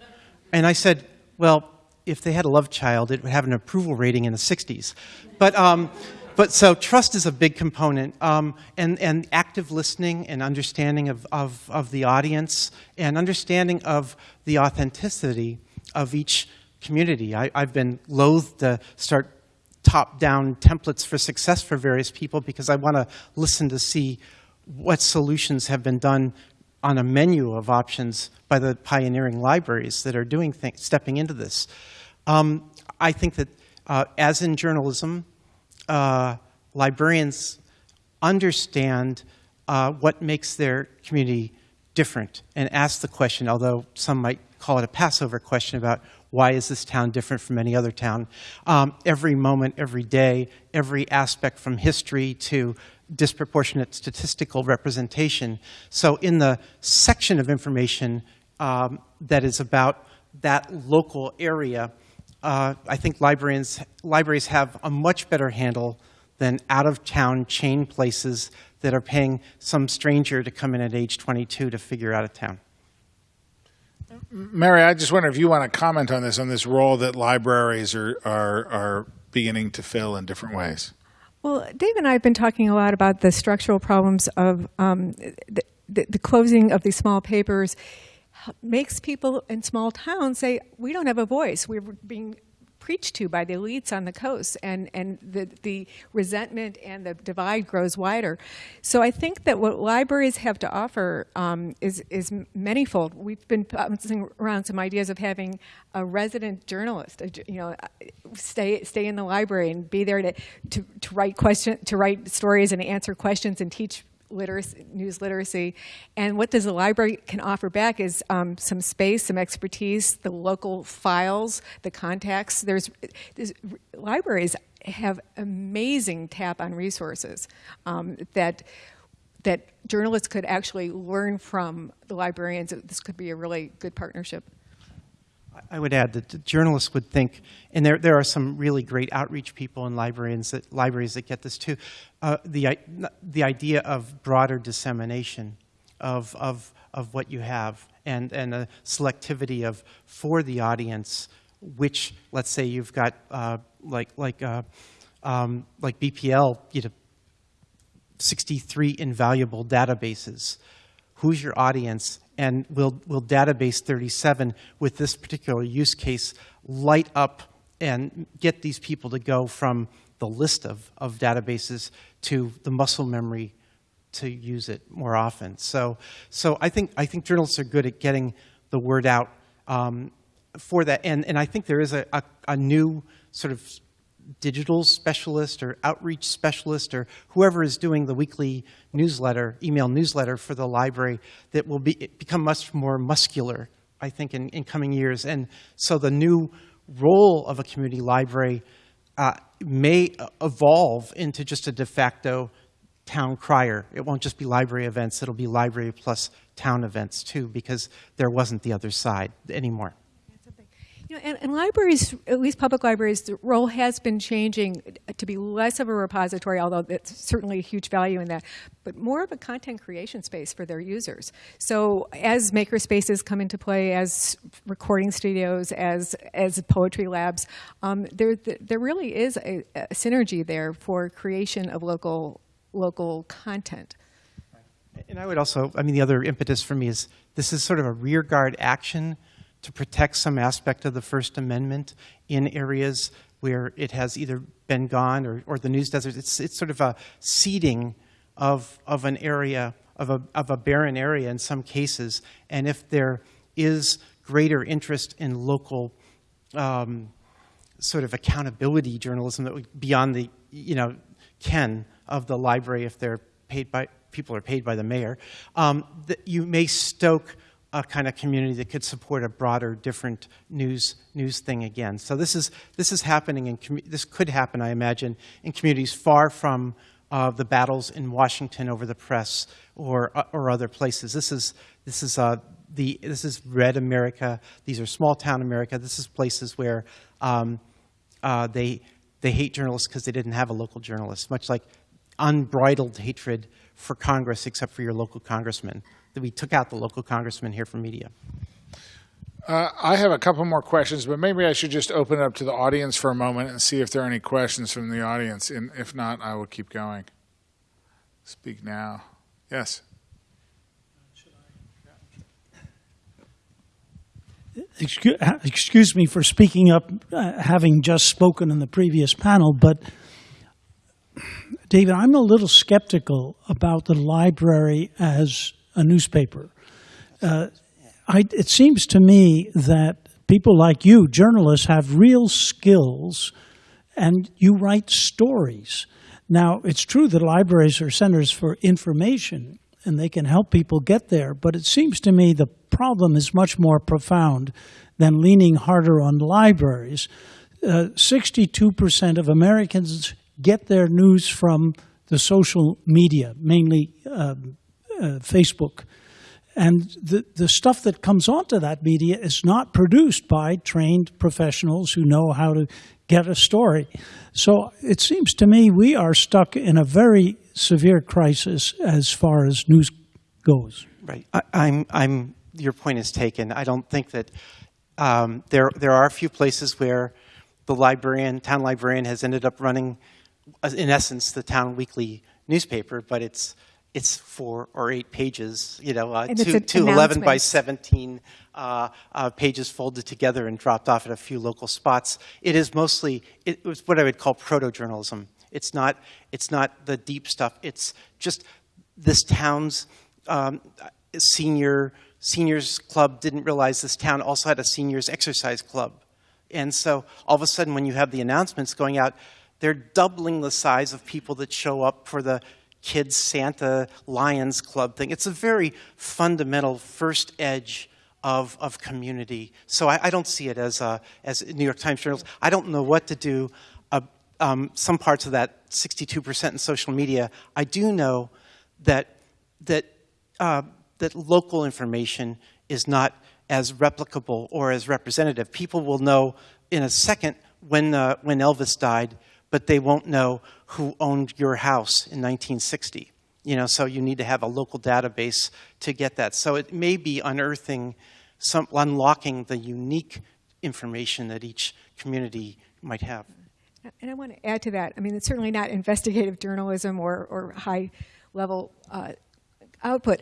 And I said, well, if they had a love child, it would have an approval rating in the 60s. But um, but so trust is a big component, um, and, and active listening and understanding of, of, of the audience and understanding of the authenticity of each community. I, I've been loath to start top-down templates for success for various people because I want to listen to see what solutions have been done on a menu of options by the pioneering libraries that are doing things, stepping into this. Um, I think that uh, as in journalism, uh, librarians understand uh, what makes their community different and ask the question, although some might call it a Passover question about why is this town different from any other town? Um, every moment, every day, every aspect from history to disproportionate statistical representation. So in the section of information um, that is about that local area, uh, I think librarians, libraries have a much better handle than out-of-town chain places that are paying some stranger to come in at age 22 to figure out a town. Mary, I just wonder if you want to comment on this, on this role that libraries are, are, are beginning to fill in different ways. Well, Dave and I have been talking a lot about the structural problems of um, the, the, the closing of these small papers makes people in small towns say, we don't have a voice. We're being preached to by the elites on the coast, and, and the, the resentment and the divide grows wider. So I think that what libraries have to offer um, is, is manyfold. We've been bouncing around some ideas of having a resident journalist, you know, stay, stay in the library and be there to, to, to write question, to write stories and answer questions and teach literacy, news literacy. And what does the library can offer back is um, some space, some expertise, the local files, the contacts. There's, there's libraries have amazing tap on resources um, that that journalists could actually learn from the librarians. This could be a really good partnership. I would add that the journalists would think, and there, there are some really great outreach people in libraries that, libraries that get this too, uh, the, the idea of broader dissemination of, of, of what you have and, and a selectivity of, for the audience, which, let's say you've got uh, like, like, uh, um, like BPL, you know, 63 invaluable databases. Who's your audience? And will, will database 37 with this particular use case light up and get these people to go from the list of, of databases to the muscle memory to use it more often. So, so I, think, I think journalists are good at getting the word out um, for that. And, and I think there is a, a, a new sort of digital specialist or outreach specialist or whoever is doing the weekly newsletter, email newsletter for the library that will be, become much more muscular, I think, in, in coming years. And so the new role of a community library uh, may evolve into just a de facto town crier. It won't just be library events, it'll be library plus town events too, because there wasn't the other side anymore. You know, and, and, libraries, at least public libraries, the role has been changing to be less of a repository, although it's certainly a huge value in that, but more of a content creation space for their users. So as makerspaces come into play, as recording studios, as as poetry labs, um, there there really is a, a synergy there for creation of local local content. And I would also, I mean, the other impetus for me is this is sort of a rearguard action to protect some aspect of the First Amendment in areas where it has either been gone or, or the news desert. It's, it's sort of a seeding of, of an area, of a, of a barren area in some cases. And if there is greater interest in local um, sort of accountability journalism that would, beyond the, you know, ken of the library if they're paid by, people are paid by the mayor, um, that you may stoke a kind of community that could support a broader, different news news thing again. So this is this is happening and this could happen, I imagine, in communities far from uh, the battles in Washington over the press or uh, or other places. This is this is uh, the this is red America. These are small town America. This is places where um, uh, they they hate journalists because they didn't have a local journalist, much like unbridled hatred for Congress except for your local congressman that we took out the local congressman here from media. Uh, I have a couple more questions, but maybe I should just open it up to the audience for a moment and see if there are any questions from the audience. And if not, I will keep going. Speak now. Yes. Excuse me for speaking up, uh, having just spoken in the previous panel, but David, I'm a little skeptical about the library as a newspaper. Uh, I, it seems to me that people like you, journalists, have real skills and you write stories. Now, it's true that libraries are centers for information and they can help people get there, but it seems to me the problem is much more profound than leaning harder on libraries. 62% uh, of Americans get their news from the social media, mainly um, Facebook. And the, the stuff that comes onto that media is not produced by trained professionals who know how to get a story. So it seems to me we are stuck in a very severe crisis as far as news goes. Right. I, I'm, I'm, your point is taken. I don't think that um, there, there are a few places where the librarian, town librarian, has ended up running, uh, in essence, the town weekly newspaper, but it's, it's four or eight pages, you know, uh, two, two 11 by 17 uh, uh, pages folded together and dropped off at a few local spots. It is mostly, it was what I would call proto-journalism. It's not, it's not the deep stuff. It's just this town's um, senior seniors club didn't realize this town also had a seniors exercise club. And so all of a sudden when you have the announcements going out, they're doubling the size of people that show up for the kids Santa Lions Club thing. It's a very fundamental first edge of, of community. So I, I don't see it as, a, as New York Times journals. I don't know what to do. Uh, um, some parts of that 62% in social media. I do know that, that, uh, that local information is not as replicable or as representative. People will know in a second when, uh, when Elvis died, but they won't know who owned your house in 1960. You know, so you need to have a local database to get that. So it may be unearthing, some, unlocking the unique information that each community might have. And I want to add to that. I mean, it's certainly not investigative journalism or, or high level uh, output.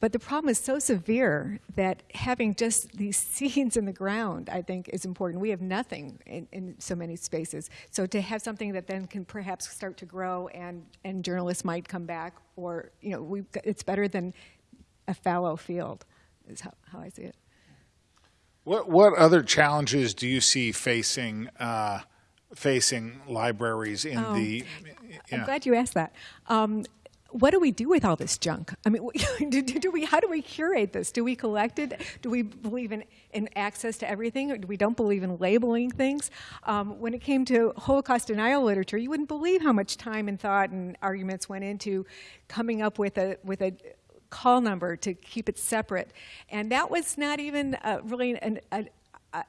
But the problem is so severe that having just these seeds in the ground, I think, is important. We have nothing in, in so many spaces. So to have something that then can perhaps start to grow and, and journalists might come back, or, you know, we it's better than a fallow field, is how, how I see it. What what other challenges do you see facing uh, facing libraries in Oh, the? I'm glad you asked that. Um, what do we do with all this junk? I mean, do, do, we, how do we curate this? Do we collect it? Do we believe in, in access to everything? Or do we don't believe in labeling things? Um, when it came to Holocaust denial literature, you wouldn't believe how much time and thought and arguments went into coming up with a, with a call number to keep it separate. And that was not even uh, really an, a,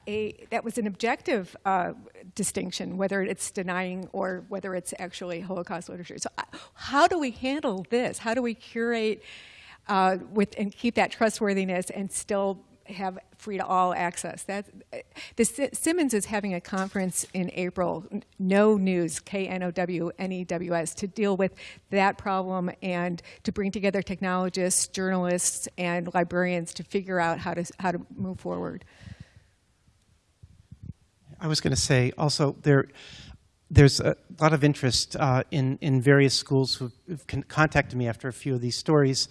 a, that was an objective uh, distinction, whether it's denying or whether it's actually Holocaust literature. So, uh, how do we handle this? How do we curate uh, with and keep that trustworthiness and still have free to all access? That the Si- Simmons is having a conference in April. Know News, K N O W N E W S, to deal with that problem and to bring together technologists, journalists, and librarians to figure out how to how to move forward. I was going to say also there, there's a lot of interest uh, in in various schools who've, contacted me after a few of these stories,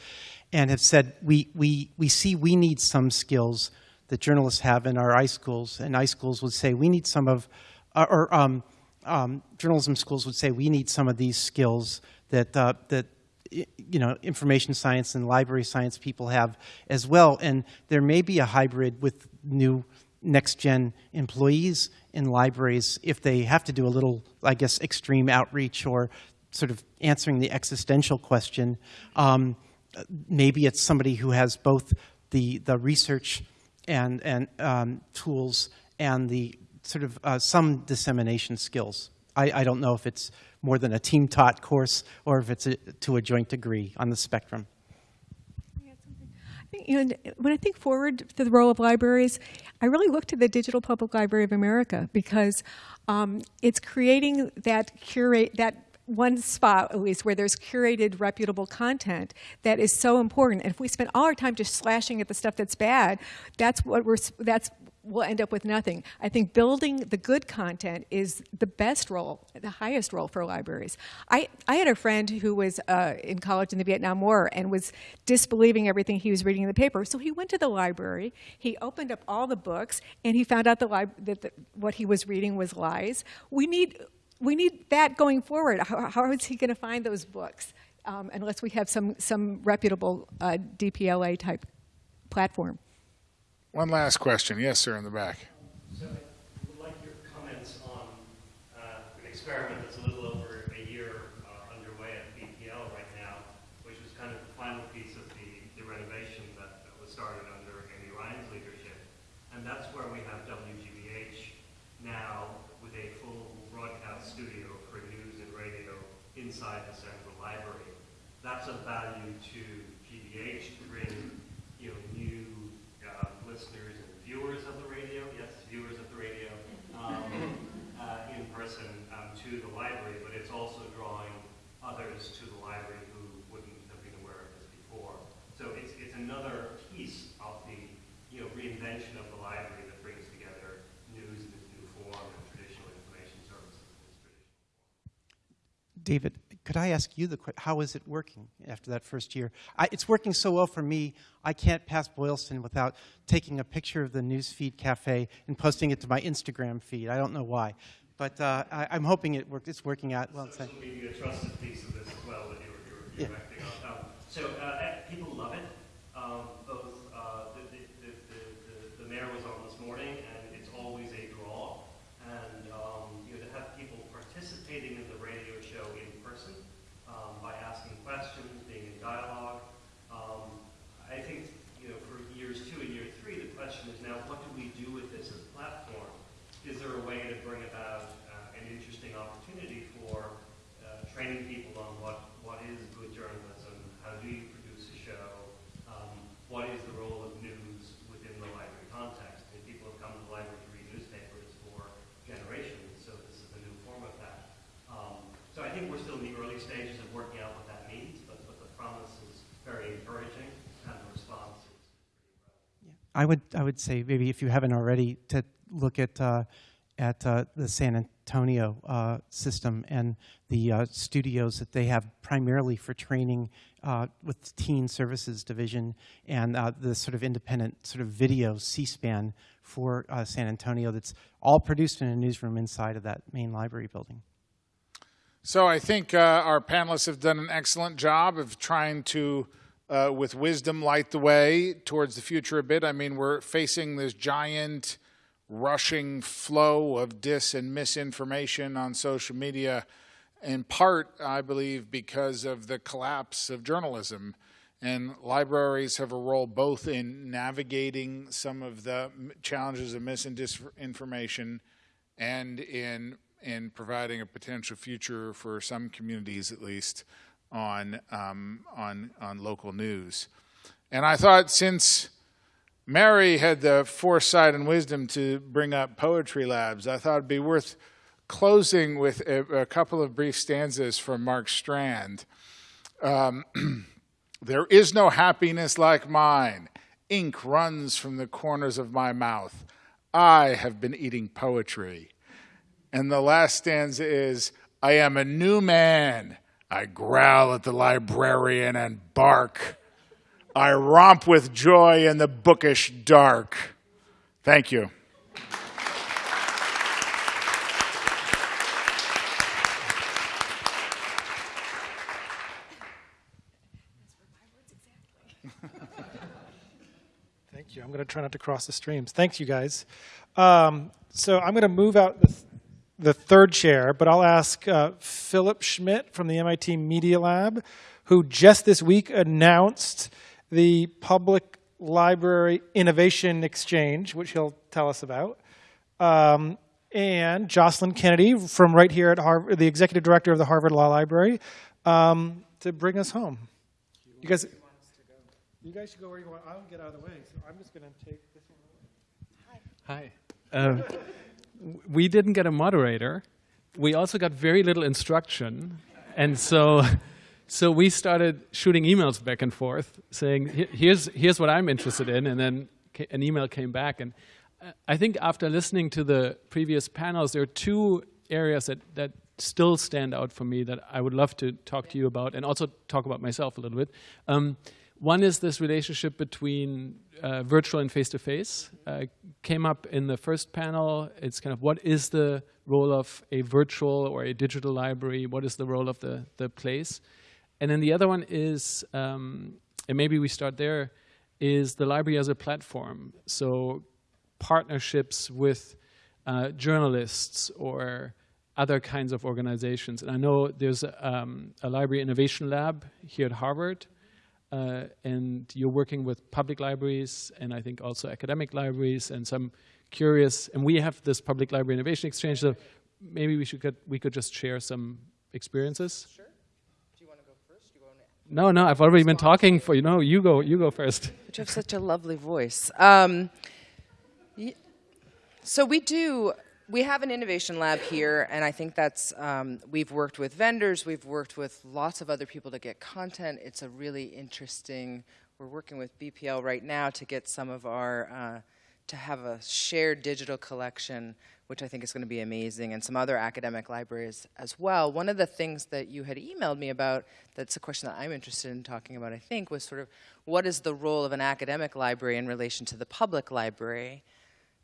and have said we we we see we need some skills that journalists have in our iSchools, and iSchools would say we need some of, or um, um, journalism schools would say we need some of these skills that uh, that you know information science and library science people have as well, and there may be a hybrid with new next gen employees in libraries if they have to do a little, I guess, extreme outreach or sort of answering the existential question. Um, maybe it's somebody who has both the, the research and, and um, tools and the sort of uh, some dissemination skills. I, I don't know if it's more than a team taught course or if it's a, to a joint degree on the spectrum. Think, you know, when I think forward to the role of libraries, I really look to the Digital Public Library of America because um, it's creating that curate that one spot at least where there's curated reputable content that is so important. And if we spend all our time just slashing at the stuff that's bad that's what we're that's we'll end up with nothing i think building the good content is the best role the highest role for libraries i, I had a friend who was uh, in college in the vietnam war and was disbelieving everything he was reading in the paper so he went to the library he opened up all the books and he found out that the, what he was reading was lies we need we need that going forward. How, how is he going to find those books um, unless we have some, some reputable uh, DPLA type platform? One last question. Yes, sir, in the back. So I would like your comments on uh, an experiment that's a little over a year uh, underway at BPL right now, which was kind of the final piece of the, the renovation that, that was started under Amy Ryan's leadership. And that's where we have WGBH now with a full broadcast studio for news and radio inside the central library. That's a value to GBH to bring you know, new listeners and viewers of the radio, yes, viewers of the radio, um, uh, in person um, to the library, but it's also drawing others to the library who wouldn't have been aware of this before. So it's, it's another piece of the you know, reinvention of the library that brings together news in its new form and traditional information services in its traditional David, could I ask you the question? How is it working after that first year? I, it's working so well for me, I can't pass Boylston without taking a picture of the Newsfeed Cafe and posting it to my Instagram feed. I don't know why. But uh, I, I'm hoping it work, it's working out well. social media trusted piece of this as well that you're, you're, you're Yeah. acting on. Um, so uh, eh, people love it. Um, both uh, the, the, the, the, the, the mayor was on this morning, and it's always a draw. And um, you know, to have people participating in the radio show in person um, by asking questions, being in dialogue. Um, I think you know for years two and year three, the question is now, what do we do with this as a platform? Is there a way to bring about uh, an interesting opportunity for uh, training people on what, what is good journalism, how do you produce a show, um, what is the role of news within the library context? I mean, people have come to the library to read newspapers for generations, so this is a new form of that. Um, so I think we're still in the stages of working out what that means, but, but the promise is very encouraging, and the response is I would, I would say maybe if you haven't already, to look at, uh, at uh, the San Antonio uh, system and the uh, studios that they have primarily for training uh, with the Teen Services Division and uh, the sort of independent sort of video C-SPAN for San Antonio that's all produced in a newsroom inside of that main library building. So I think uh, our panelists have done an excellent job of trying to, uh, with wisdom, light the way towards the future a bit. I mean, we're facing this giant, rushing flow of dis and misinformation on social media, in part, I believe, because of the collapse of journalism. And libraries have a role both in navigating some of the challenges of mis and disinformation in providing a potential future for some communities, at least, on um, on on local news. And I thought since Mary had the foresight and wisdom to bring up poetry labs, I thought it'd be worth closing with a, a couple of brief stanzas from Mark Strand. Um, there is no happiness like mine. Ink runs from the corners of my mouth. I have been eating poetry. And the last stanza is I am a new man. I growl at the librarian and bark. I romp with joy in the bookish dark. Thank you. Thank you. I'm going to try not to cross the streams. Thanks, you guys. Um, so I'm going to move out the, third chair, but I'll ask uh, Philipp Schmidt from the MIT Media Lab, who just this week announced the Public Library Innovation Exchange, which he'll tell us about. Um, and Jocelyn Kennedy from right here at Harvard, the executive director of the Harvard Law Library, um, to bring us home. You guys, you guys should go where you want. I'll get out of the way. So I'm just going to take this one. Away. Hi. Um, w- we didn't get a moderator. We also got very little instruction, and so, so we started shooting emails back and forth, saying, "Here's here's what I'm interested in," and then an email came back. And uh, I think after listening to the previous panels, there are two areas that that still stand out for me that I would love to talk to you about, and also talk about myself a little bit. Um, one is this relationship between uh, virtual and face-to-face. Uh, came up in the first panel. It's kind of what is the role of a virtual or a digital library? What is the role of the, the place? And then the other one is, um, and maybe we start there, is the library as a platform. So partnerships with uh, journalists or other kinds of organizations. And I know there's um, a library innovation lab here at Harvard, uh, and you're working with public libraries and I think also academic libraries and some curious, and we have this public library innovation exchange, so maybe we should get, we could just share some experiences. Sure. Do you want to go first? No, no, I've already been talking for you. No, you go. You go first. But you have such a lovely voice. Um, so we do. We have an innovation lab here, and I think that's. Um, we've worked with vendors. We've worked with lots of other people to get content. It's a really interesting. We're working with BPL right now to get some of our. Uh, to have a shared digital collection, which I think is going to be amazing, and some other academic libraries as well. One of the things that you had emailed me about, that's a question that I'm interested in talking about, I think, was sort of what is the role of an academic library in relation to the public library?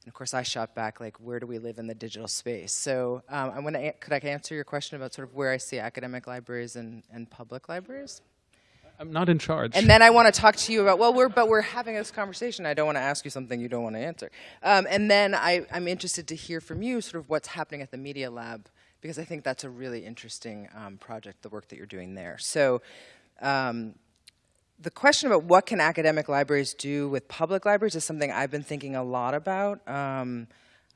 And of course, I shot back like, where do we live in the digital space? So um, I want to, could I answer your question about sort of where I see academic libraries and, and public libraries? I'm not in charge. And then I want to talk to you about, well, we're, but we're having this conversation. I don't want to ask you something you don't want to answer. Um, and then I, I'm interested to hear from you sort of what's happening at the Media Lab, because I think that's a really interesting um, project, the work that you're doing there. So um, the question about what can academic libraries do with public libraries is something I've been thinking a lot about. Um,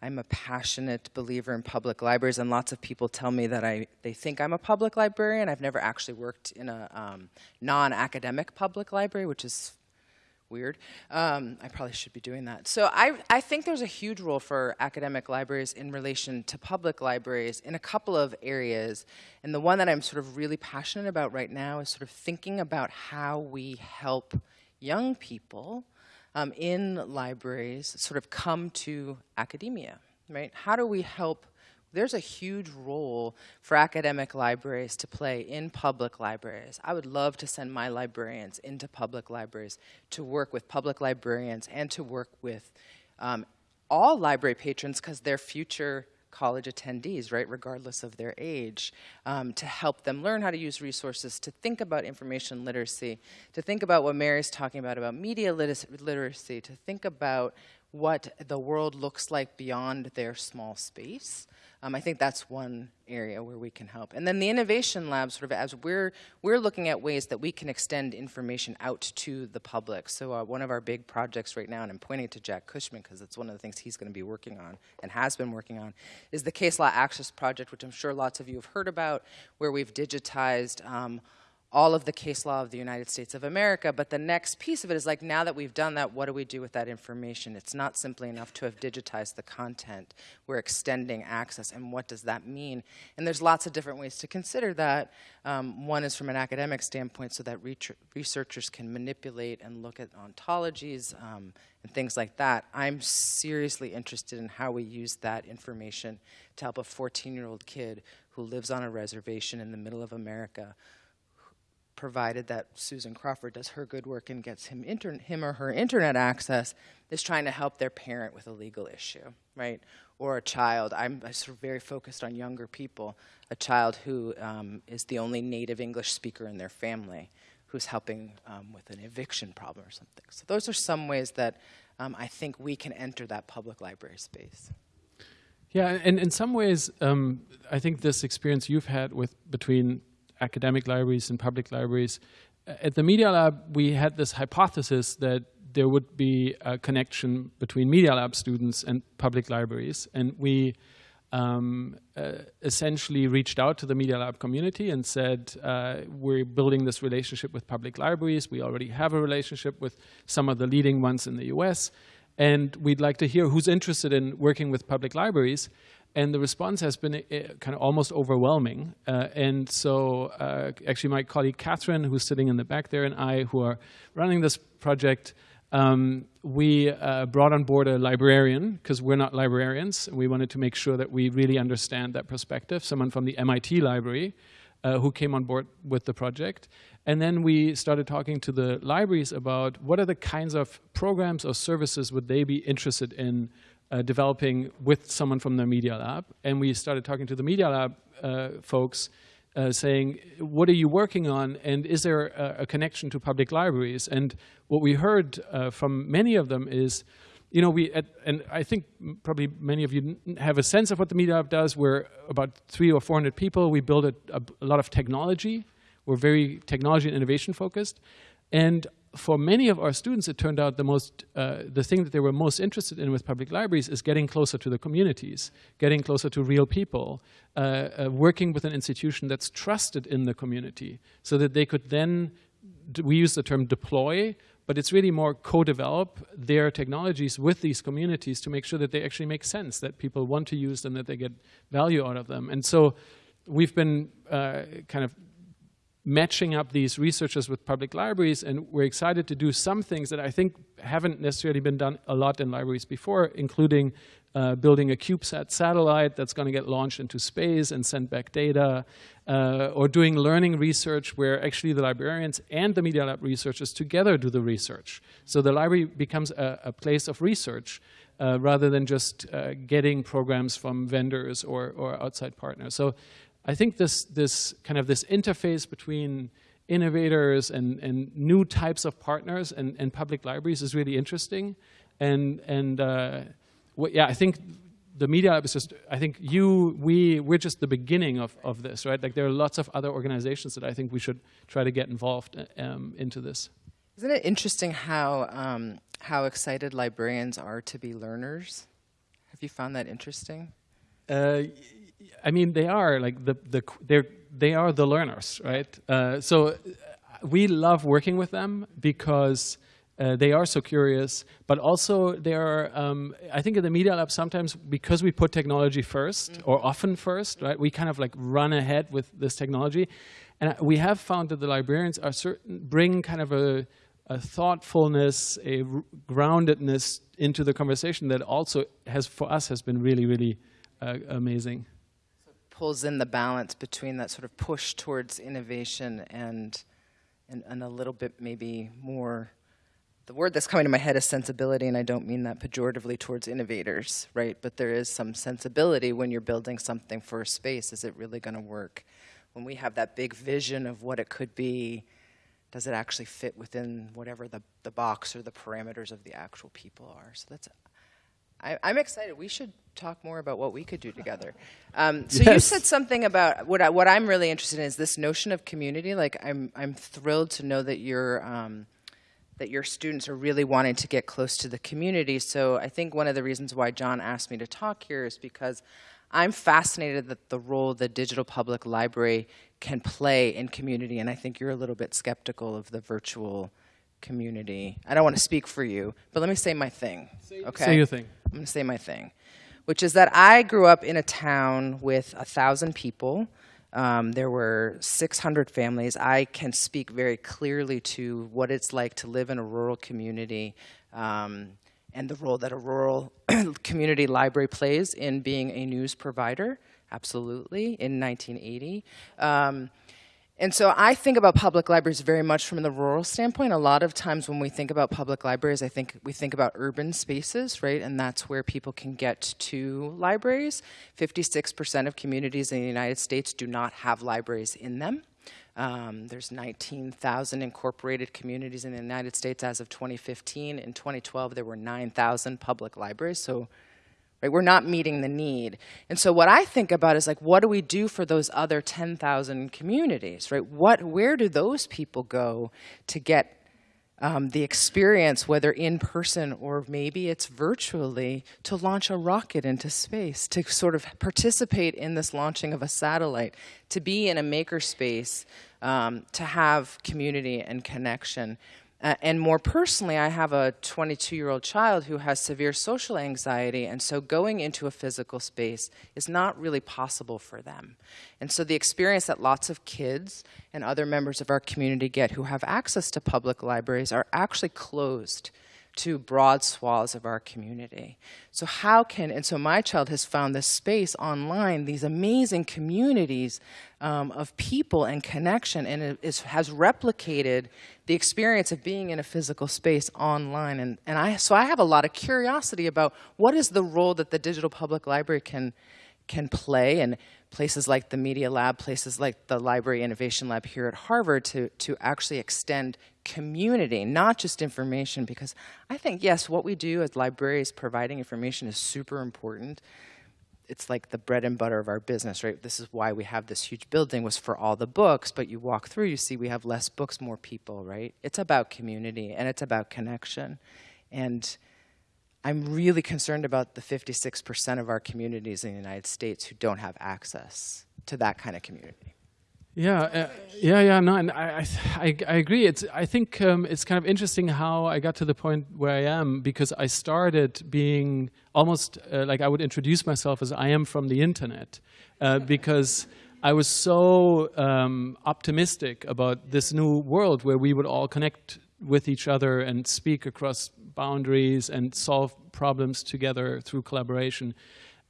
I'm a passionate believer in public libraries, and lots of people tell me that I they think I'm a public librarian. I've never actually worked in a um, non-academic public library, which is weird. Um, I probably should be doing that. So I, I think there's a huge role for academic libraries in relation to public libraries in a couple of areas. And the one that I'm sort of really passionate about right now is sort of thinking about how we help young people um, in libraries sort of come to academia, right? How do we help? There's a huge role for academic libraries to play in public libraries. I would love to send my librarians into public libraries to work with public librarians and to work with um, all library patrons because they're future college attendees, right, regardless of their age, um, to help them learn how to use resources, to think about information literacy, to think about what Mary's talking about, about media literacy, to think about what the world looks like beyond their small space. Um, I think that's one area where we can help. And then the innovation lab, sort of as we're, we're looking at ways that we can extend information out to the public. So uh, one of our big projects right now, and I'm pointing to Jack Cushman because it's one of the things he's going to be working on and has been working on, is the Case Law Access Project, which I'm sure lots of you have heard about, where we've digitized um, all of the case law of the United States of America. But the next piece of it is like, now that we've done that, what do we do with that information? It's not simply enough to have digitized the content. We're extending access, and what does that mean? And there's lots of different ways to consider that. Um, one is from an academic standpoint, so that researchers can manipulate and look at ontologies um, and things like that. I'm seriously interested in how we use that information to help a 14 year old kid who lives on a reservation in the middle of America provided that Susan Crawford does her good work and gets him, him or her internet access, is trying to help their parent with a legal issue, right? Or a child, I'm sort of very focused on younger people, a child who um, is the only native English speaker in their family who's helping um, with an eviction problem or something. So those are some ways that um, I think we can enter that public library space. Yeah, and in some ways, um, I think this experience you've had with between academic libraries and public libraries. At the Media Lab, we had this hypothesis that there would be a connection between Media Lab students and public libraries. And we um, uh, essentially reached out to the Media Lab community and said, uh, we're building this relationship with public libraries. We already have a relationship with some of the leading ones in the US. And we'd like to hear who's interested in working with public libraries and the response has been uh, kind of almost overwhelming. Uh, and so uh, actually my colleague Catherine, who's sitting in the back there, and I, who are running this project, um, we uh, brought on board a librarian, because we're not librarians. And we wanted to make sure that we really understand that perspective, someone from the MIT library, uh, who came on board with the project. And then we started talking to the libraries about what are the kinds of programs or services would they be interested in uh, developing with someone from the Media Lab. And we started talking to the Media Lab uh, folks uh, saying, what are you working on? And is there a, a connection to public libraries? And what we heard uh, from many of them is, you know, we, at, and I think probably many of you have a sense of what the Media Lab does. We're about three or 400 people. We build a, a, a lot of technology. We're very technology and innovation focused. And for many of our students, it turned out the most, uh, the thing that they were most interested in with public libraries is getting closer to the communities, getting closer to real people, uh, uh, working with an institution that's trusted in the community, so that they could then, we use the term deploy, but it's really more co-develop their technologies with these communities to make sure that they actually make sense, that people want to use them, that they get value out of them. And so we've been uh, kind of matching up these researchers with public libraries, and we're excited to do some things that I think haven't necessarily been done a lot in libraries before, including uh, building a CubeSat satellite that's going to get launched into space and send back data, uh, or doing learning research where actually the librarians and the Media Lab researchers together do the research. So the library becomes a, a place of research uh, rather than just uh, getting programs from vendors or, or outside partners. So I think this, this kind of this interface between innovators and, and new types of partners and, and public libraries is really interesting. And, and uh, what, yeah, I think the Media Lab is just, I think you, we, we're just the beginning of, of this, right? Like there are lots of other organizations that I think we should try to get involved um, into this. Isn't it interesting how, um, how excited librarians are to be learners? Have you found that interesting? Uh, I mean, they are like the the they're they are the learners, right? Uh, so uh, we love working with them because uh, they are so curious, but also they are. Um, I think in the Media Lab sometimes because we put technology 1st Mm. or often first, right? We kind of like run ahead with this technology, and we have found that the librarians are certain bring kind of a a thoughtfulness, a groundedness into the conversation that also has for us has been really really uh, amazing. Pulls in the balance between that sort of push towards innovation and, and, and a little bit maybe more. The word that's coming to my head is sensibility, and I don't mean that pejoratively towards innovators, right? But there is some sensibility when you're building something for a space. Is it really going to work? When we have that big vision of what it could be, does it actually fit within whatever the, the box or the parameters of the actual people are? So that's I, I'm excited. We should talk more about what we could do together. Um, so you said something about what I, what I'm really interested in is this notion of community. Like I'm I'm thrilled to know that your um, that your students are really wanting to get close to the community. So I think one of the reasons why John asked me to talk here is because I'm fascinated that the role the digital public library can play in community, and I think you're a little bit skeptical of the virtual community. I don't want to speak for you, but let me say my thing. Okay. say your thing. I'm going to say my thing, which is that I grew up in a town with a thousand people. Um, there were 600 families. I can speak very clearly to what it's like to live in a rural community um, and the role that a rural community library plays in being a news provider. Absolutely, in 1980. Um, and so I think about public libraries very much from the rural standpoint. A lot of times when we think about public libraries, I think we think about urban spaces, right? And that's where people can get to libraries. 56% of communities in the United States do not have libraries in them. Um, there's 19,000 incorporated communities in the United States as of 2015. In 2012, there were 9,000 public libraries. So right? We're not meeting the need. And so what I think about is like, what do we do for those other 10,000 communities, right? What, where do those people go to get um, the experience, whether in person or maybe it's virtually, to launch a rocket into space, to sort of participate in this launching of a satellite, to be in a makerspace, um, to have community and connection. Uh, and more personally, I have a 22 year old child who has severe social anxiety, and so going into a physical space is not really possible for them. And so the experience that lots of kids and other members of our community get who have access to public libraries are actually closed to broad swaths of our community. So how can, and so my child has found this space online, these amazing communities um, of people and connection, and it is, has replicated the experience of being in a physical space online. And, and I, so I have a lot of curiosity about what is the role that the Digital Public Library can, can play, and places like the Media Lab, places like the Library Innovation Lab here at Harvard to, to actually extend community, not just information, because I think, yes, what we do as libraries providing information is super important. It's like the bread and butter of our business, right? This is why we have this huge building was for all the books, but you walk through, you see we have less books, more people, right? It's about community and it's about connection. And I'm really concerned about the 56% of our communities in the United States who don't have access to that kind of community. Yeah, uh, yeah, yeah. No, and I, I, I agree. It's, I think um, it's kind of interesting how I got to the point where I am because I started being almost uh, like I would introduce myself as I am from the internet, uh, because I was so um, optimistic about this new world where we would all connect with each other and speak across boundaries and solve problems together through collaboration.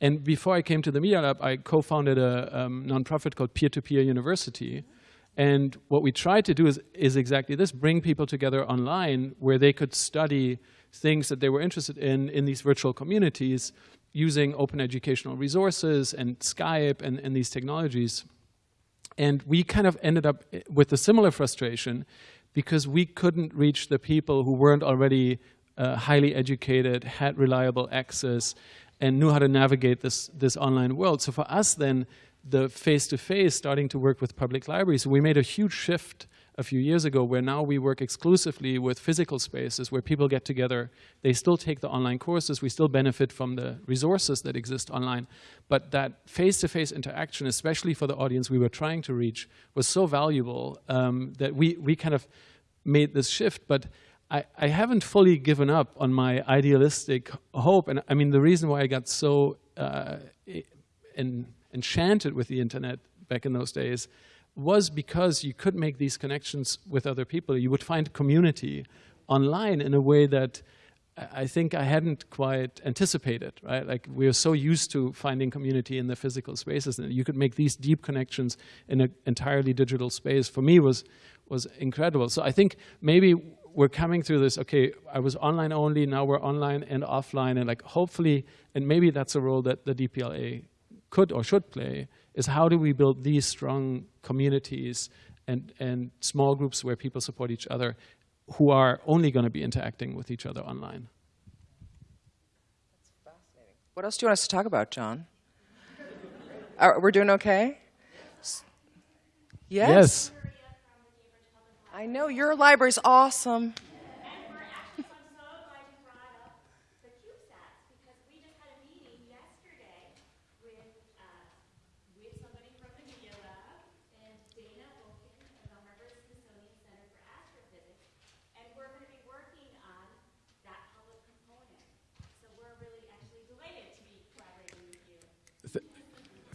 And before I came to the Media Lab, I co-founded a um, nonprofit called Peer-to-Peer University. And what we tried to do is, is exactly this, bring people together online where they could study things that they were interested in in these virtual communities using open educational resources and Skype and, and these technologies. And we kind of ended up with a similar frustration because we couldn't reach the people who weren't already uh, highly educated, had reliable access, and knew how to navigate this, this online world. So for us then, the face-to-face -face starting to work with public libraries, we made a huge shift a few years ago where now we work exclusively with physical spaces where people get together. They still take the online courses. We still benefit from the resources that exist online. But that face-to-face -face interaction, especially for the audience we were trying to reach, was so valuable um, that we, we kind of made this shift. But I, I haven't fully given up on my idealistic hope. And I mean, the reason why I got so uh, en enchanted with the internet back in those days was because you could make these connections with other people. You would find community online in a way that I think I hadn't quite anticipated, right? Like we are so used to finding community in the physical spaces and you could make these deep connections in an entirely digital space for me was, was incredible. So I think maybe we're coming through this, okay, I was online only, now we're online and offline, and like hopefully, and maybe that's a role that the DPLA could or should play, is how do we build these strong communities and, and small groups where people support each other who are only going to be interacting with each other online. That's fascinating. What else do you want us to talk about, John? Are, we're doing okay? Yes? Yes. I know your library's awesome.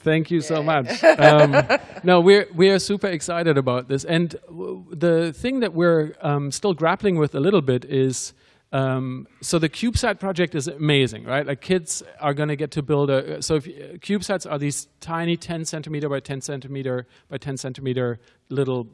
Thank you so much. Um, no, we're, we are super excited about this. And the thing that we're um, still grappling with a little bit is, um, so the CubeSat project is amazing, right? Like kids are going to get to build a, so if, CubeSats are these tiny 10 centimeter by 10 centimeter by 10 centimeter little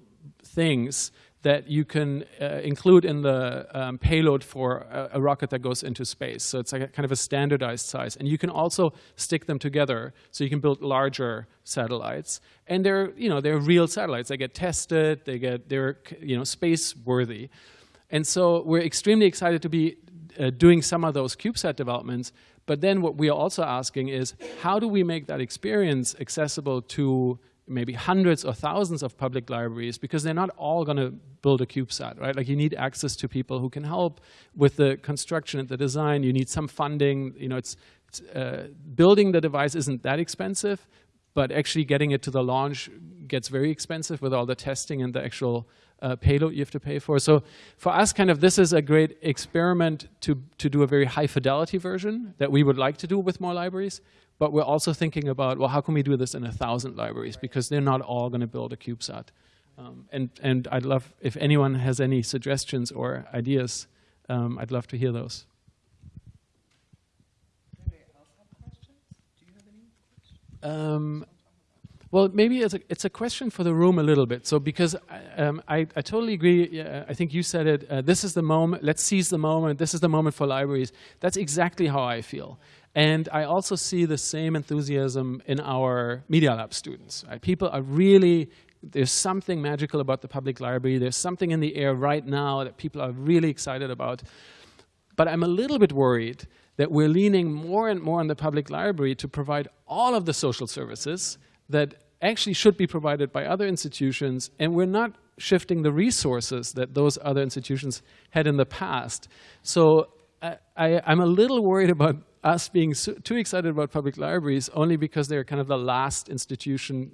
things that you can uh, include in the um, payload for a, a, rocket that goes into space. So it's like a kind of a standardized size. And you can also stick them together so you can build larger satellites. And they're, you know, they're real satellites. They get tested, they get, they're, you know, space worthy. And so we're extremely excited to be uh, doing some of those CubeSat developments. But then what we are also asking is, how do we make that experience accessible to maybe hundreds or thousands of public libraries because they're not all going to build a CubeSat, right? Like you need access to people who can help with the construction and the design. You need some funding. You know, it's, it's uh, building the device isn't that expensive, but actually getting it to the launch gets very expensive with all the testing and the actual uh, payload you have to pay for. So for us, kind of, this is a great experiment to, to do a very high fidelity version that we would like to do with more libraries. But we're also thinking about, well, how can we do this in a thousand libraries? Because they're not all going to build a CubeSat. Um, and, and I'd love, if anyone has any suggestions or ideas, um, I'd love to hear those. Um, well, maybe it's a, it's a question for the room a little bit. So because um, I, I totally agree, I think you said it, uh, this is the moment, let's seize the moment, this is the moment for libraries. That's exactly how I feel. And I also see the same enthusiasm in our Media Lab students. Right? People are really, there's something magical about the public library. There's something in the air right now that people are really excited about. But I'm a little bit worried that we're leaning more and more on the public library to provide all of the social services that actually should be provided by other institutions, and we're not shifting the resources that those other institutions had in the past. So I, am a little worried about us being so, too excited about public libraries only because they're kind of the last institution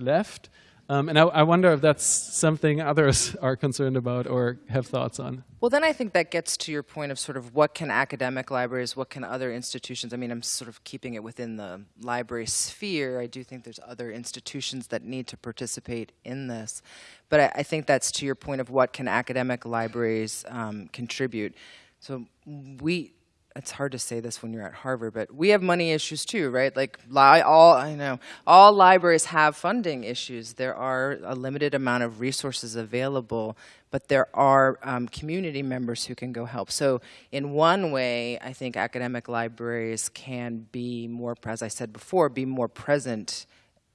left. Um, and I, I wonder if that's something others are concerned about or have thoughts on. Well, then I think that gets to your point of sort of what can academic libraries, what can other institutions, I mean, I'm sort of keeping it within the library sphere. I do think there's other institutions that need to participate in this. But I, I think that's to your point of what can academic libraries um, contribute. So we, it's hard to say this when you're at Harvard, but we have money issues too, right? Like li- all I know, all libraries have funding issues. There are a limited amount of resources available, but there are um, community members who can go help. So in one way, I think academic libraries can be more, as I said before, be more present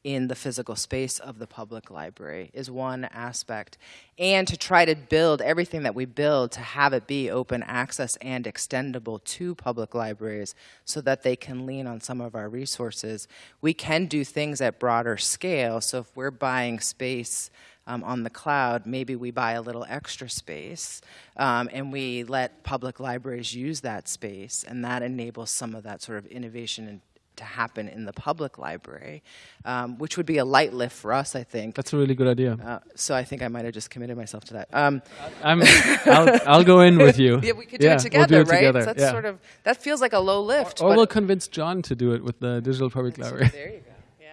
in the physical space of the public library is one aspect. And to try to build everything that we build to have it be open access and extendable to public libraries so that they can lean on some of our resources. We can do things at broader scale. So if we're buying space um, on the cloud, maybe we buy a little extra space um, and we let public libraries use that space and that enables some of that sort of innovation and to happen in the public library, um, which would be a light lift for us, I think. That's a really good idea. Uh, so I think I might have just committed myself to that. Um, I'm, I'll, I'll go in with you. yeah, we could do Yeah, it together, we'll do it right? together, That's yeah. sort of that feels like a low lift. Or but we'll convince John to do it with the Digital Public Library. there you go. Yeah.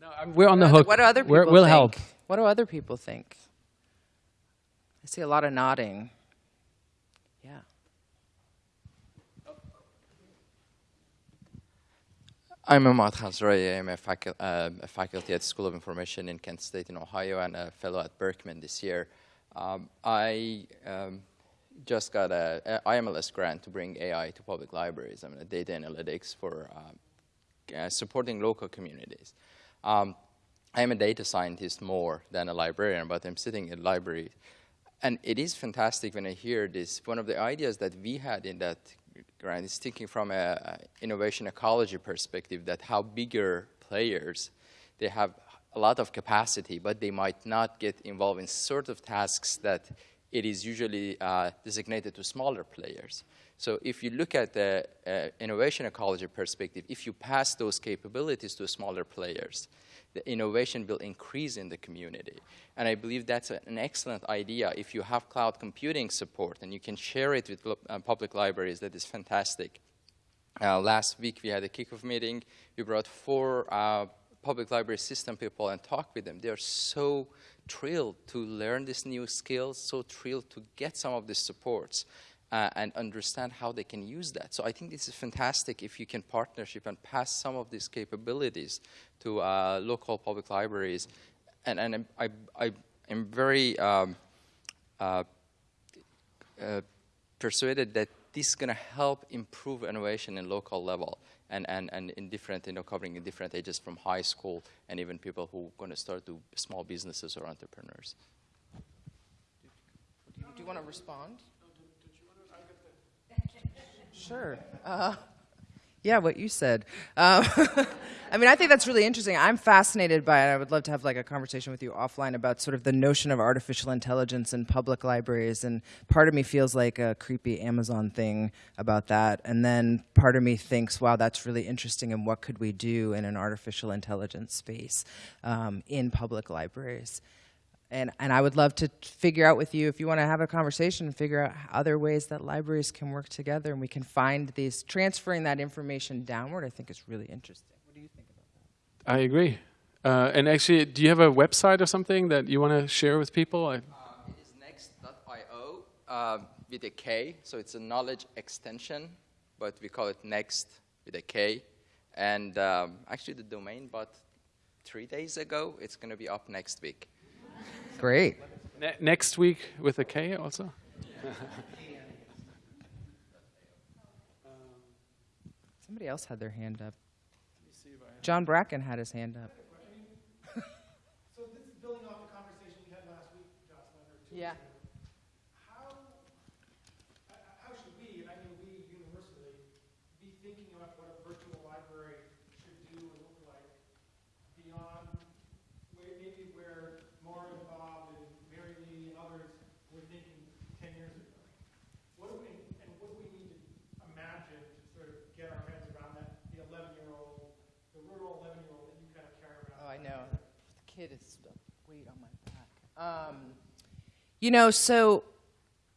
No, I'm, we're on the hook. What do other people we'll think? help. What do other people think? I see a lot of nodding. I'm Ahmad Khazrai. I'm a, facu- uh, a faculty at School of Information in Kent State in Ohio and a fellow at Berkman this year. Um, I um, just got a, a IMLS grant to bring AI to public libraries. I'm a data analytics for uh, uh, supporting local communities. Um, I'm a data scientist more than a librarian, but I'm sitting in library. And it is fantastic when I hear this. One of the ideas that we had in that grant is thinking from a, a innovation ecology perspective that how bigger players, they have a lot of capacity, but they might not get involved in sort of tasks that it is usually uh, designated to smaller players. So if you look at the uh, innovation ecology perspective, if you pass those capabilities to smaller players, the innovation will increase in the community. And I believe that's an excellent idea. If you have cloud computing support and you can share it with uh, public libraries, that is fantastic. Uh, last week we had a kickoff meeting. We brought four uh, public library system people and talked with them. They're so thrilled to learn these new skills, so thrilled to get some of these supports uh, and understand how they can use that. So I think this is fantastic if you can partnership and pass some of these capabilities to uh, local public libraries. And, and I, I, am very um, uh, uh, persuaded that this is going to help improve innovation in local level and, and, and in different, you know, covering in different ages from high school and even people who are going to start do small businesses or entrepreneurs. Do you want to respond? Sure. Uh, yeah, what you said. Um, I mean, I think that's really interesting. I'm fascinated by it. I would love to have like a conversation with you offline about sort of the notion of artificial intelligence in public libraries. And part of me feels like a creepy Amazon thing about that. And then part of me thinks, wow, that's really interesting. And what could we do in an artificial intelligence space um, in public libraries? And, and I would love to figure out with you if you want to have a conversation and figure out other ways that libraries can work together and we can find these transferring that information downward. I think is really interesting. What do you think about that? I agree. Uh, and actually, do you have a website or something that you want to share with people? I, it is next.io uh, with a K, so it's a knowledge extension, but we call it next with a K. And um, actually, the domain bought three days ago. It's going to be up next week. Great. ne- next week with a K also? Somebody else had their hand up. John Bracken had his hand up. So this is building off the conversation we had last week, Jocelyn, or two Yeah. weeks ago. How, uh, how should we, and I mean we universally, be thinking about what a virtual library should do and look like beyond where, maybe where Maura and Bob and Mary Lee and others were thinking ten years ago? What do we, and what do we need to imagine to sort of get our heads around that, the eleven-year-old, the rural eleven-year-old that you kind of care about? I know. kid is weight on my back. Um, you know, so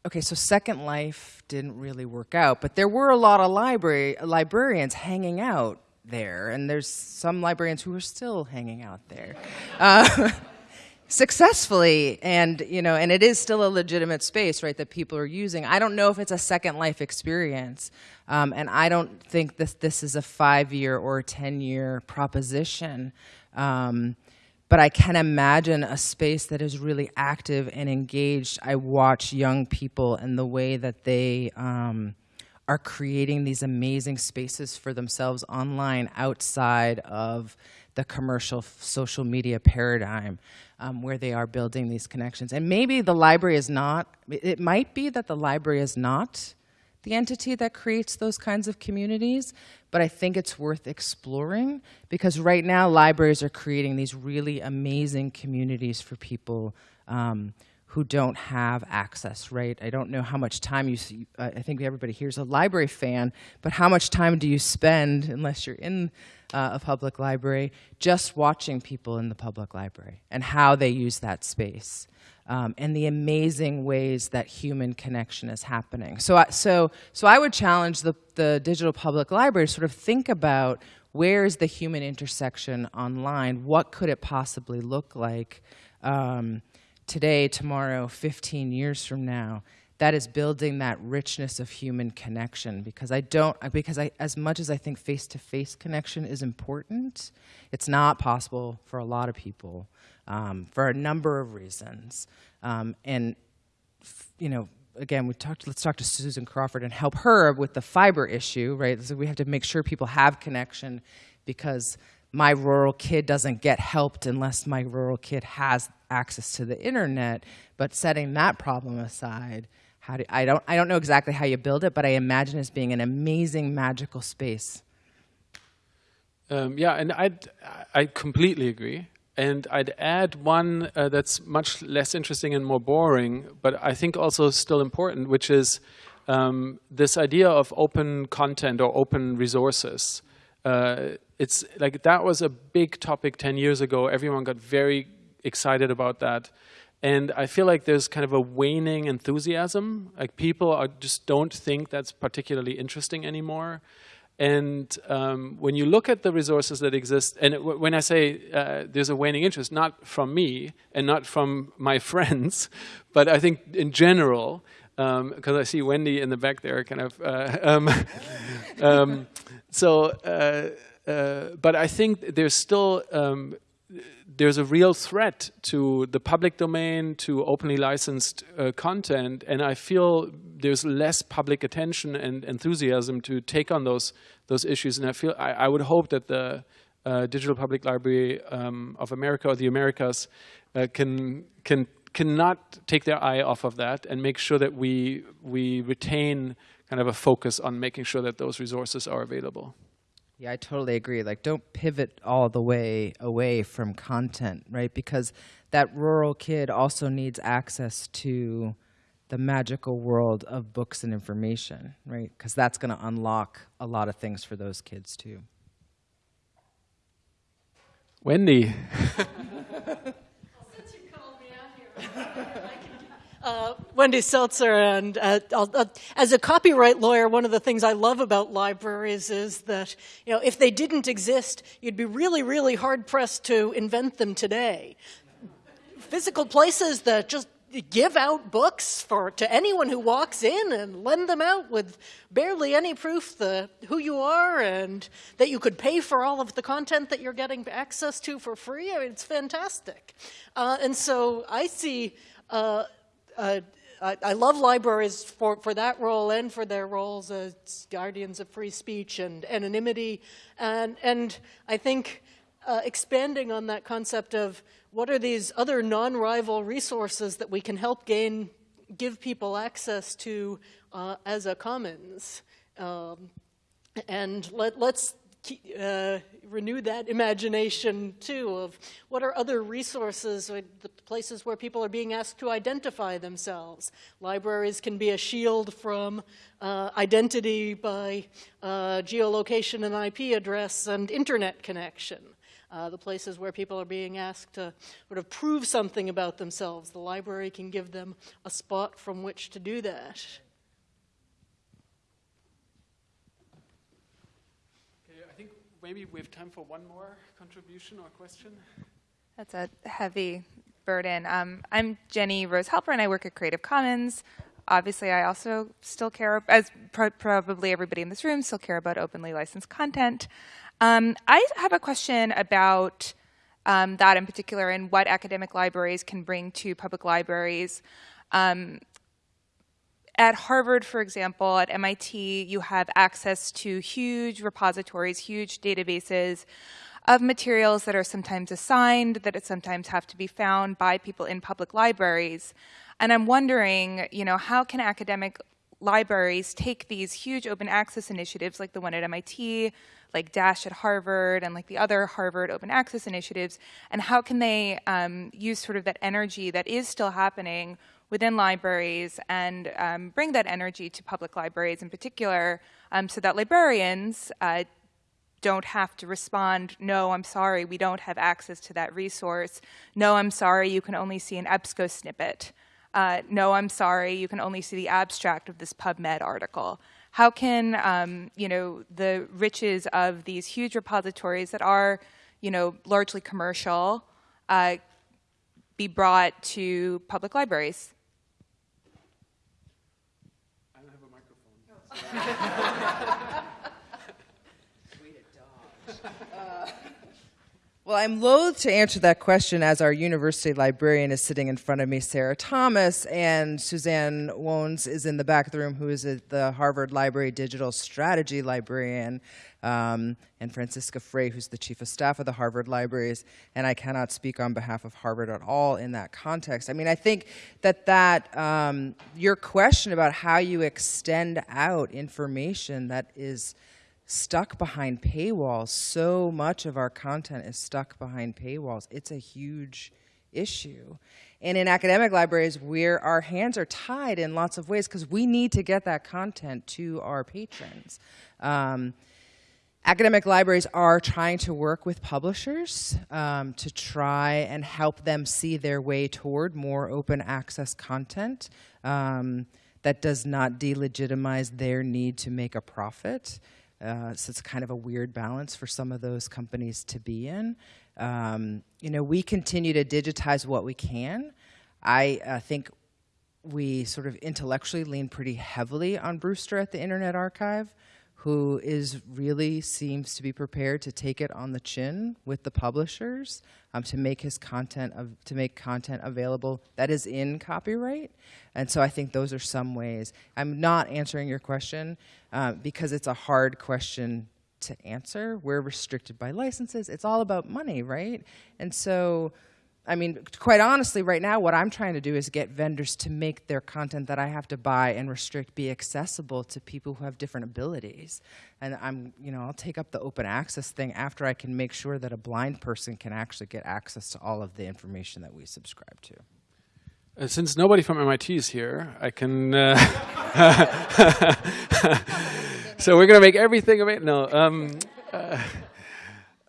okay, so Second Life didn't really work out, but there were a lot of library librarians hanging out there, and there's some librarians who are still hanging out there. Uh, successfully and you know and it is still a legitimate space right that people are using i don't know if it's a second life experience um, and i don't think this this is a five year or ten year proposition um, but i can imagine a space that is really active and engaged i watch young people and the way that they um, are creating these amazing spaces for themselves online outside of the commercial social media paradigm um, where they are building these connections. And maybe the library is not, it might be that the library is not the entity that creates those kinds of communities, but I think it's worth exploring because right now libraries are creating these really amazing communities for people um, who don't have access, right? I don't know how much time you, see, I think everybody here's a library fan, but how much time do you spend, unless you're in uh, a public library, just watching people in the public library and how they use that space. Um, and the amazing ways that human connection is happening. So, I, so, so I would challenge the, the digital public library to sort of think about where is the human intersection online? What could it possibly look like? Um, today, tomorrow, 15 years from now, that is building that richness of human connection because I don't, because I, as much as I think face-to-face -face connection is important, it's not possible for a lot of people um, for a number of reasons. Um, and, you know, again, we talked, let's talk to Susan Crawford and help her with the fiber issue, right? So we have to make sure people have connection because my rural kid doesn't get helped unless my rural kid has access to the internet. But setting that problem aside, how do, I, don't, I don't know exactly how you build it, but I imagine as being an amazing, magical space. Um, yeah, and i I completely agree. And I'd add one uh, that's much less interesting and more boring, but I think also still important, which is um, this idea of open content or open resources. Uh, it's like that was a big topic 10 years ago. Everyone got very excited about that. And I feel like there's kind of a waning enthusiasm. Like people are, just don't think that's particularly interesting anymore. And um, when you look at the resources that exist, and when I say uh, there's a waning interest, not from me and not from my friends, but I think in general, because um, I see Wendy in the back there kind of, uh, um, um so, uh, uh, but I think there's still um, there's a real threat to the public domain, to openly licensed uh, content, and I feel there's less public attention and enthusiasm to take on those those issues. And I feel I, I would hope that the uh, Digital Public Library um, of America or the Americas uh, can can cannot take their eye off of that and make sure that we we retain kind of a focus on making sure that those resources are available. Yeah, I totally agree. Like, don't pivot all the way away from content, right? Because that rural kid also needs access to the magical world of books and information, right? Because that's going to unlock a lot of things for those kids too. Wendy. Uh, Wendy Seltzer, and uh, uh, as a copyright lawyer, one of the things I love about libraries is that, you know, if they didn't exist, you'd be really, really hard pressed to invent them today. Physical places that just give out books for to anyone who walks in and lend them out with barely any proof the who you are and that you could pay for all of the content that you're getting access to for free. I mean, it's fantastic. Uh, and so I see uh, I, I, love libraries for, for that role and for their roles as guardians of free speech and anonymity. And, and I think uh, expanding on that concept of what are these other non-rival resources that we can help gain, give people access to uh, as a commons. Um, and let, let's uh, renew that imagination too of what are other resources, the places where people are being asked to identify themselves. Libraries can be a shield from uh, identity by uh, geolocation and IP address and internet connection. uh, the places where people are being asked to sort of prove something about themselves. The library can give them a spot from which to do that. Okay, I think maybe we have time for one more contribution or question. That's a heavy burden. Um, I'm Jennie Rose Halperin, and I work at Creative Commons. Obviously, I also still care, as pro probably everybody in this room, still care about openly licensed content. Um, I have a question about um, that in particular and what academic libraries can bring to public libraries. Um, at Harvard, for example, at MIT, you have access to huge repositories, huge databases of materials that are sometimes assigned, that sometimes have to be found by people in public libraries. And I'm wondering, you know, how can academic libraries take these huge open access initiatives like the one at MIT, like Dash at Harvard, and like the other Harvard open access initiatives, and how can they um, use sort of that energy that is still happening within libraries and um, bring that energy to public libraries in particular um, so that librarians uh, don't have to respond, no, I'm sorry, we don't have access to that resource. No, I'm sorry, you can only see an EBSCO snippet. Uh, no, I'm sorry, you can only see the abstract of this PubMed article. How can, um, you know, the riches of these huge repositories that are, you know, largely commercial uh, be brought to public libraries? I don't have a microphone. Well, I'm loath to answer that question as our university librarian is sitting in front of me, Sarah Thomas, and Suzanne Wones is in the back of the room, who is the Harvard Library Digital Strategy Librarian, um, and Franziska Frey, who's the Chief of Staff of the Harvard Libraries, and I cannot speak on behalf of Harvard at all in that context. I mean, I think that, that um, your question about how you extend out information that is stuck behind paywalls. So much of our content is stuck behind paywalls. It's a huge issue. And in academic libraries, where our hands are tied in lots of ways because we need to get that content to our patrons. Um, academic libraries are trying to work with publishers um, to try and help them see their way toward more open access content um, that does not delegitimize their need to make a profit. Uh, so it's kind of a weird balance for some of those companies to be in. Um, you know, we continue to digitize what we can. I uh, think we sort of intellectually lean pretty heavily on Brewster at the Internet Archive who is really seems to be prepared to take it on the chin with the publishers um, to make his content of, to make content available that is in copyright. And so I think those are some ways. I'm not answering your question uh, because it's a hard question to answer. We're restricted by licenses. It's all about money, right? And so I mean, quite honestly, right now, what I'm trying to do is get vendors to make their content that I have to buy and restrict be accessible to people who have different abilities. And I'm, you know, I'll take up the open access thing after I can make sure that a blind person can actually get access to all of the information that we subscribe to. Uh, since nobody from MIT is here, I can. Uh, so we're going to make everything available. No, um, uh,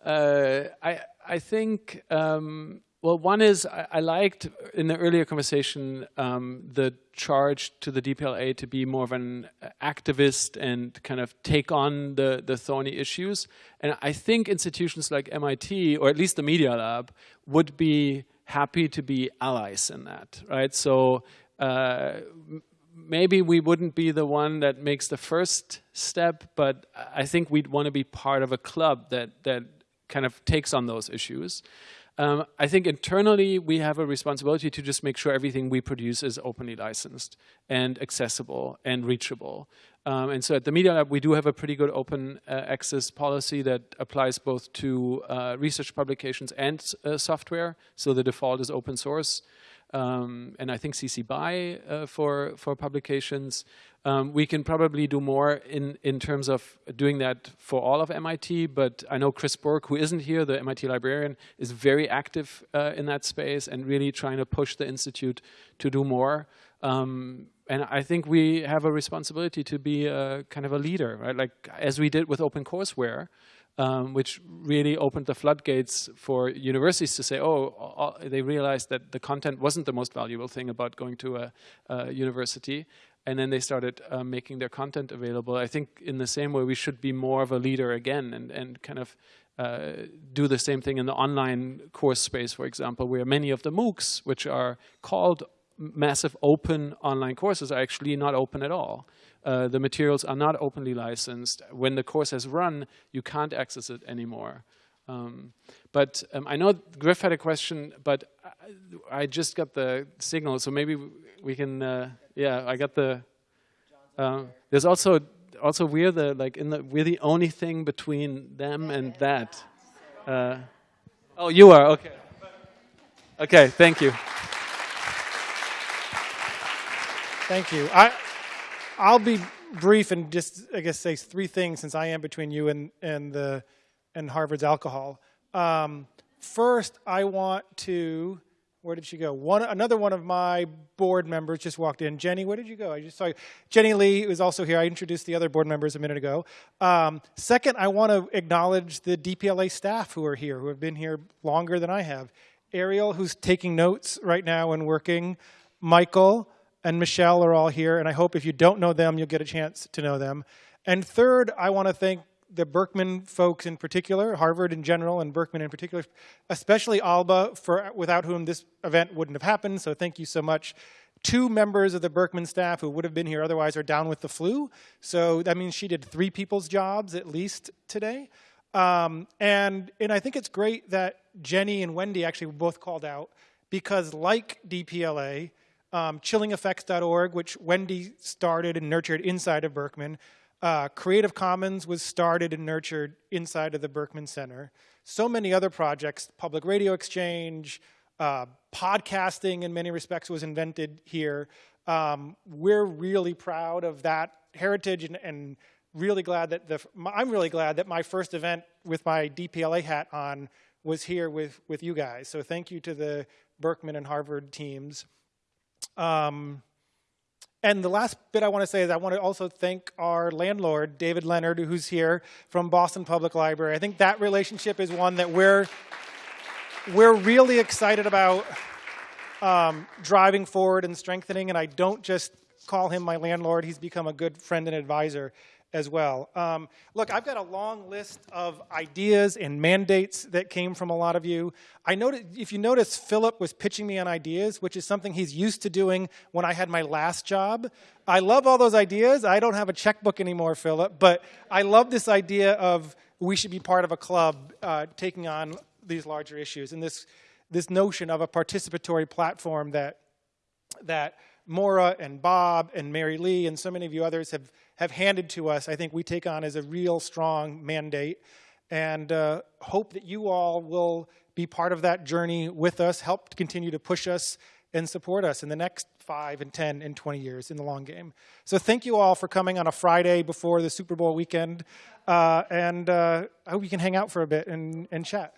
uh, I I think. Um, well, one is I, I, liked in the earlier conversation um, the charge to the DPLA to be more of an activist and kind of take on the, the thorny issues. And I think institutions like MIT, or at least the Media Lab, would be happy to be allies in that, right? So uh, maybe we wouldn't be the one that makes the first step, but I think we'd want to be part of a club that, that kind of takes on those issues. Um, I think internally we have a responsibility to just make sure everything we produce is openly licensed and accessible and reachable. Um, and so at the Media Lab, we do have a pretty good open uh, access policy that applies both to uh, research publications and uh, software. So the default is open source. Um, and I think CC BY uh, for, for publications. Um, we can probably do more in, in terms of doing that for all of MIT, but I know Chris Bourg, who isn't here, the MIT librarian, is very active uh, in that space and really trying to push the Institute to do more. Um, and I think we have a responsibility to be a, kind of a leader, right? Like as we did with OpenCourseware, um, which really opened the floodgates for universities to say, oh, they realized that the content wasn't the most valuable thing about going to a, a university. And then they started uh, making their content available. I think in the same way, we should be more of a leader again and, and kind of uh, do the same thing in the online course space, for example, where many of the MOOCs, which are called massive open online courses, are actually not open at all. Uh, the materials are not openly licensed. When the course has run, you can't access it anymore. Um, but um, I know Griff had a question, but I, I, just got the signal, so maybe we can. Uh, yeah, I got the. Uh, there's also also we're the like in the we're the only thing between them and that. Uh, oh, you are okay. Okay, thank you. Thank you. I I'll be brief and just I guess say three things since I am between you and and the and Harvard's alcohol. Um, first, I want to where did she go? One, another one of my board members just walked in. Jenny, where did you go? I just saw you. Jenny Lee is also here. I introduced the other board members a minute ago. Um, second, I want to acknowledge the DPLA staff who are here, who have been here longer than I have. Ariel, who's taking notes right now and working. Michael and Michelle are all here, and I hope if you don't know them, you'll get a chance to know them. And third, I want to thank the Berkman folks in particular, Harvard in general and Berkman in particular, especially Alba, for, without whom this event wouldn't have happened, so thank you so much. Two members of the Berkman staff who would have been here otherwise are down with the flu, so that means she did three people's jobs at least today. Um, and, and I think it's great that Jenny and Wendy actually were both called out because like DPLA, um, chillingeffects.org, which Wendy started and nurtured inside of Berkman, uh, Creative Commons was started and nurtured inside of the Berkman Center. So many other projects, Public Radio Exchange, uh, podcasting in many respects was invented here. Um, we're really proud of that heritage and, and really glad that the, I'm really glad that my first event with my DPLA hat on was here with, with you guys. So thank you to the Berkman and Harvard teams. Um, and the last bit I want to say is I want to also thank our landlord, David Leonard, who's here from Boston Public Library. I think that relationship is one that we're, we're really excited about um, driving forward and strengthening. And I don't just call him my landlord, he's become a good friend and advisor as well. Um, look, I've got a long list of ideas and mandates that came from a lot of you. I noticed, if you notice, Philipp was pitching me on ideas, which is something he's used to doing when I had my last job. I love all those ideas. I don't have a checkbook anymore, Philipp, but I love this idea of we should be part of a club uh, taking on these larger issues and this, this notion of a participatory platform that, that Maura and Bob and Mary Lee and so many of you others have have handed to us, I think we take on as a real strong mandate and uh, hope that you all will be part of that journey with us, help to continue to push us and support us in the next five and 10 and 20 years in the long game. So thank you all for coming on a Friday before the Super Bowl weekend. Uh, and uh, I hope you can hang out for a bit and, and chat.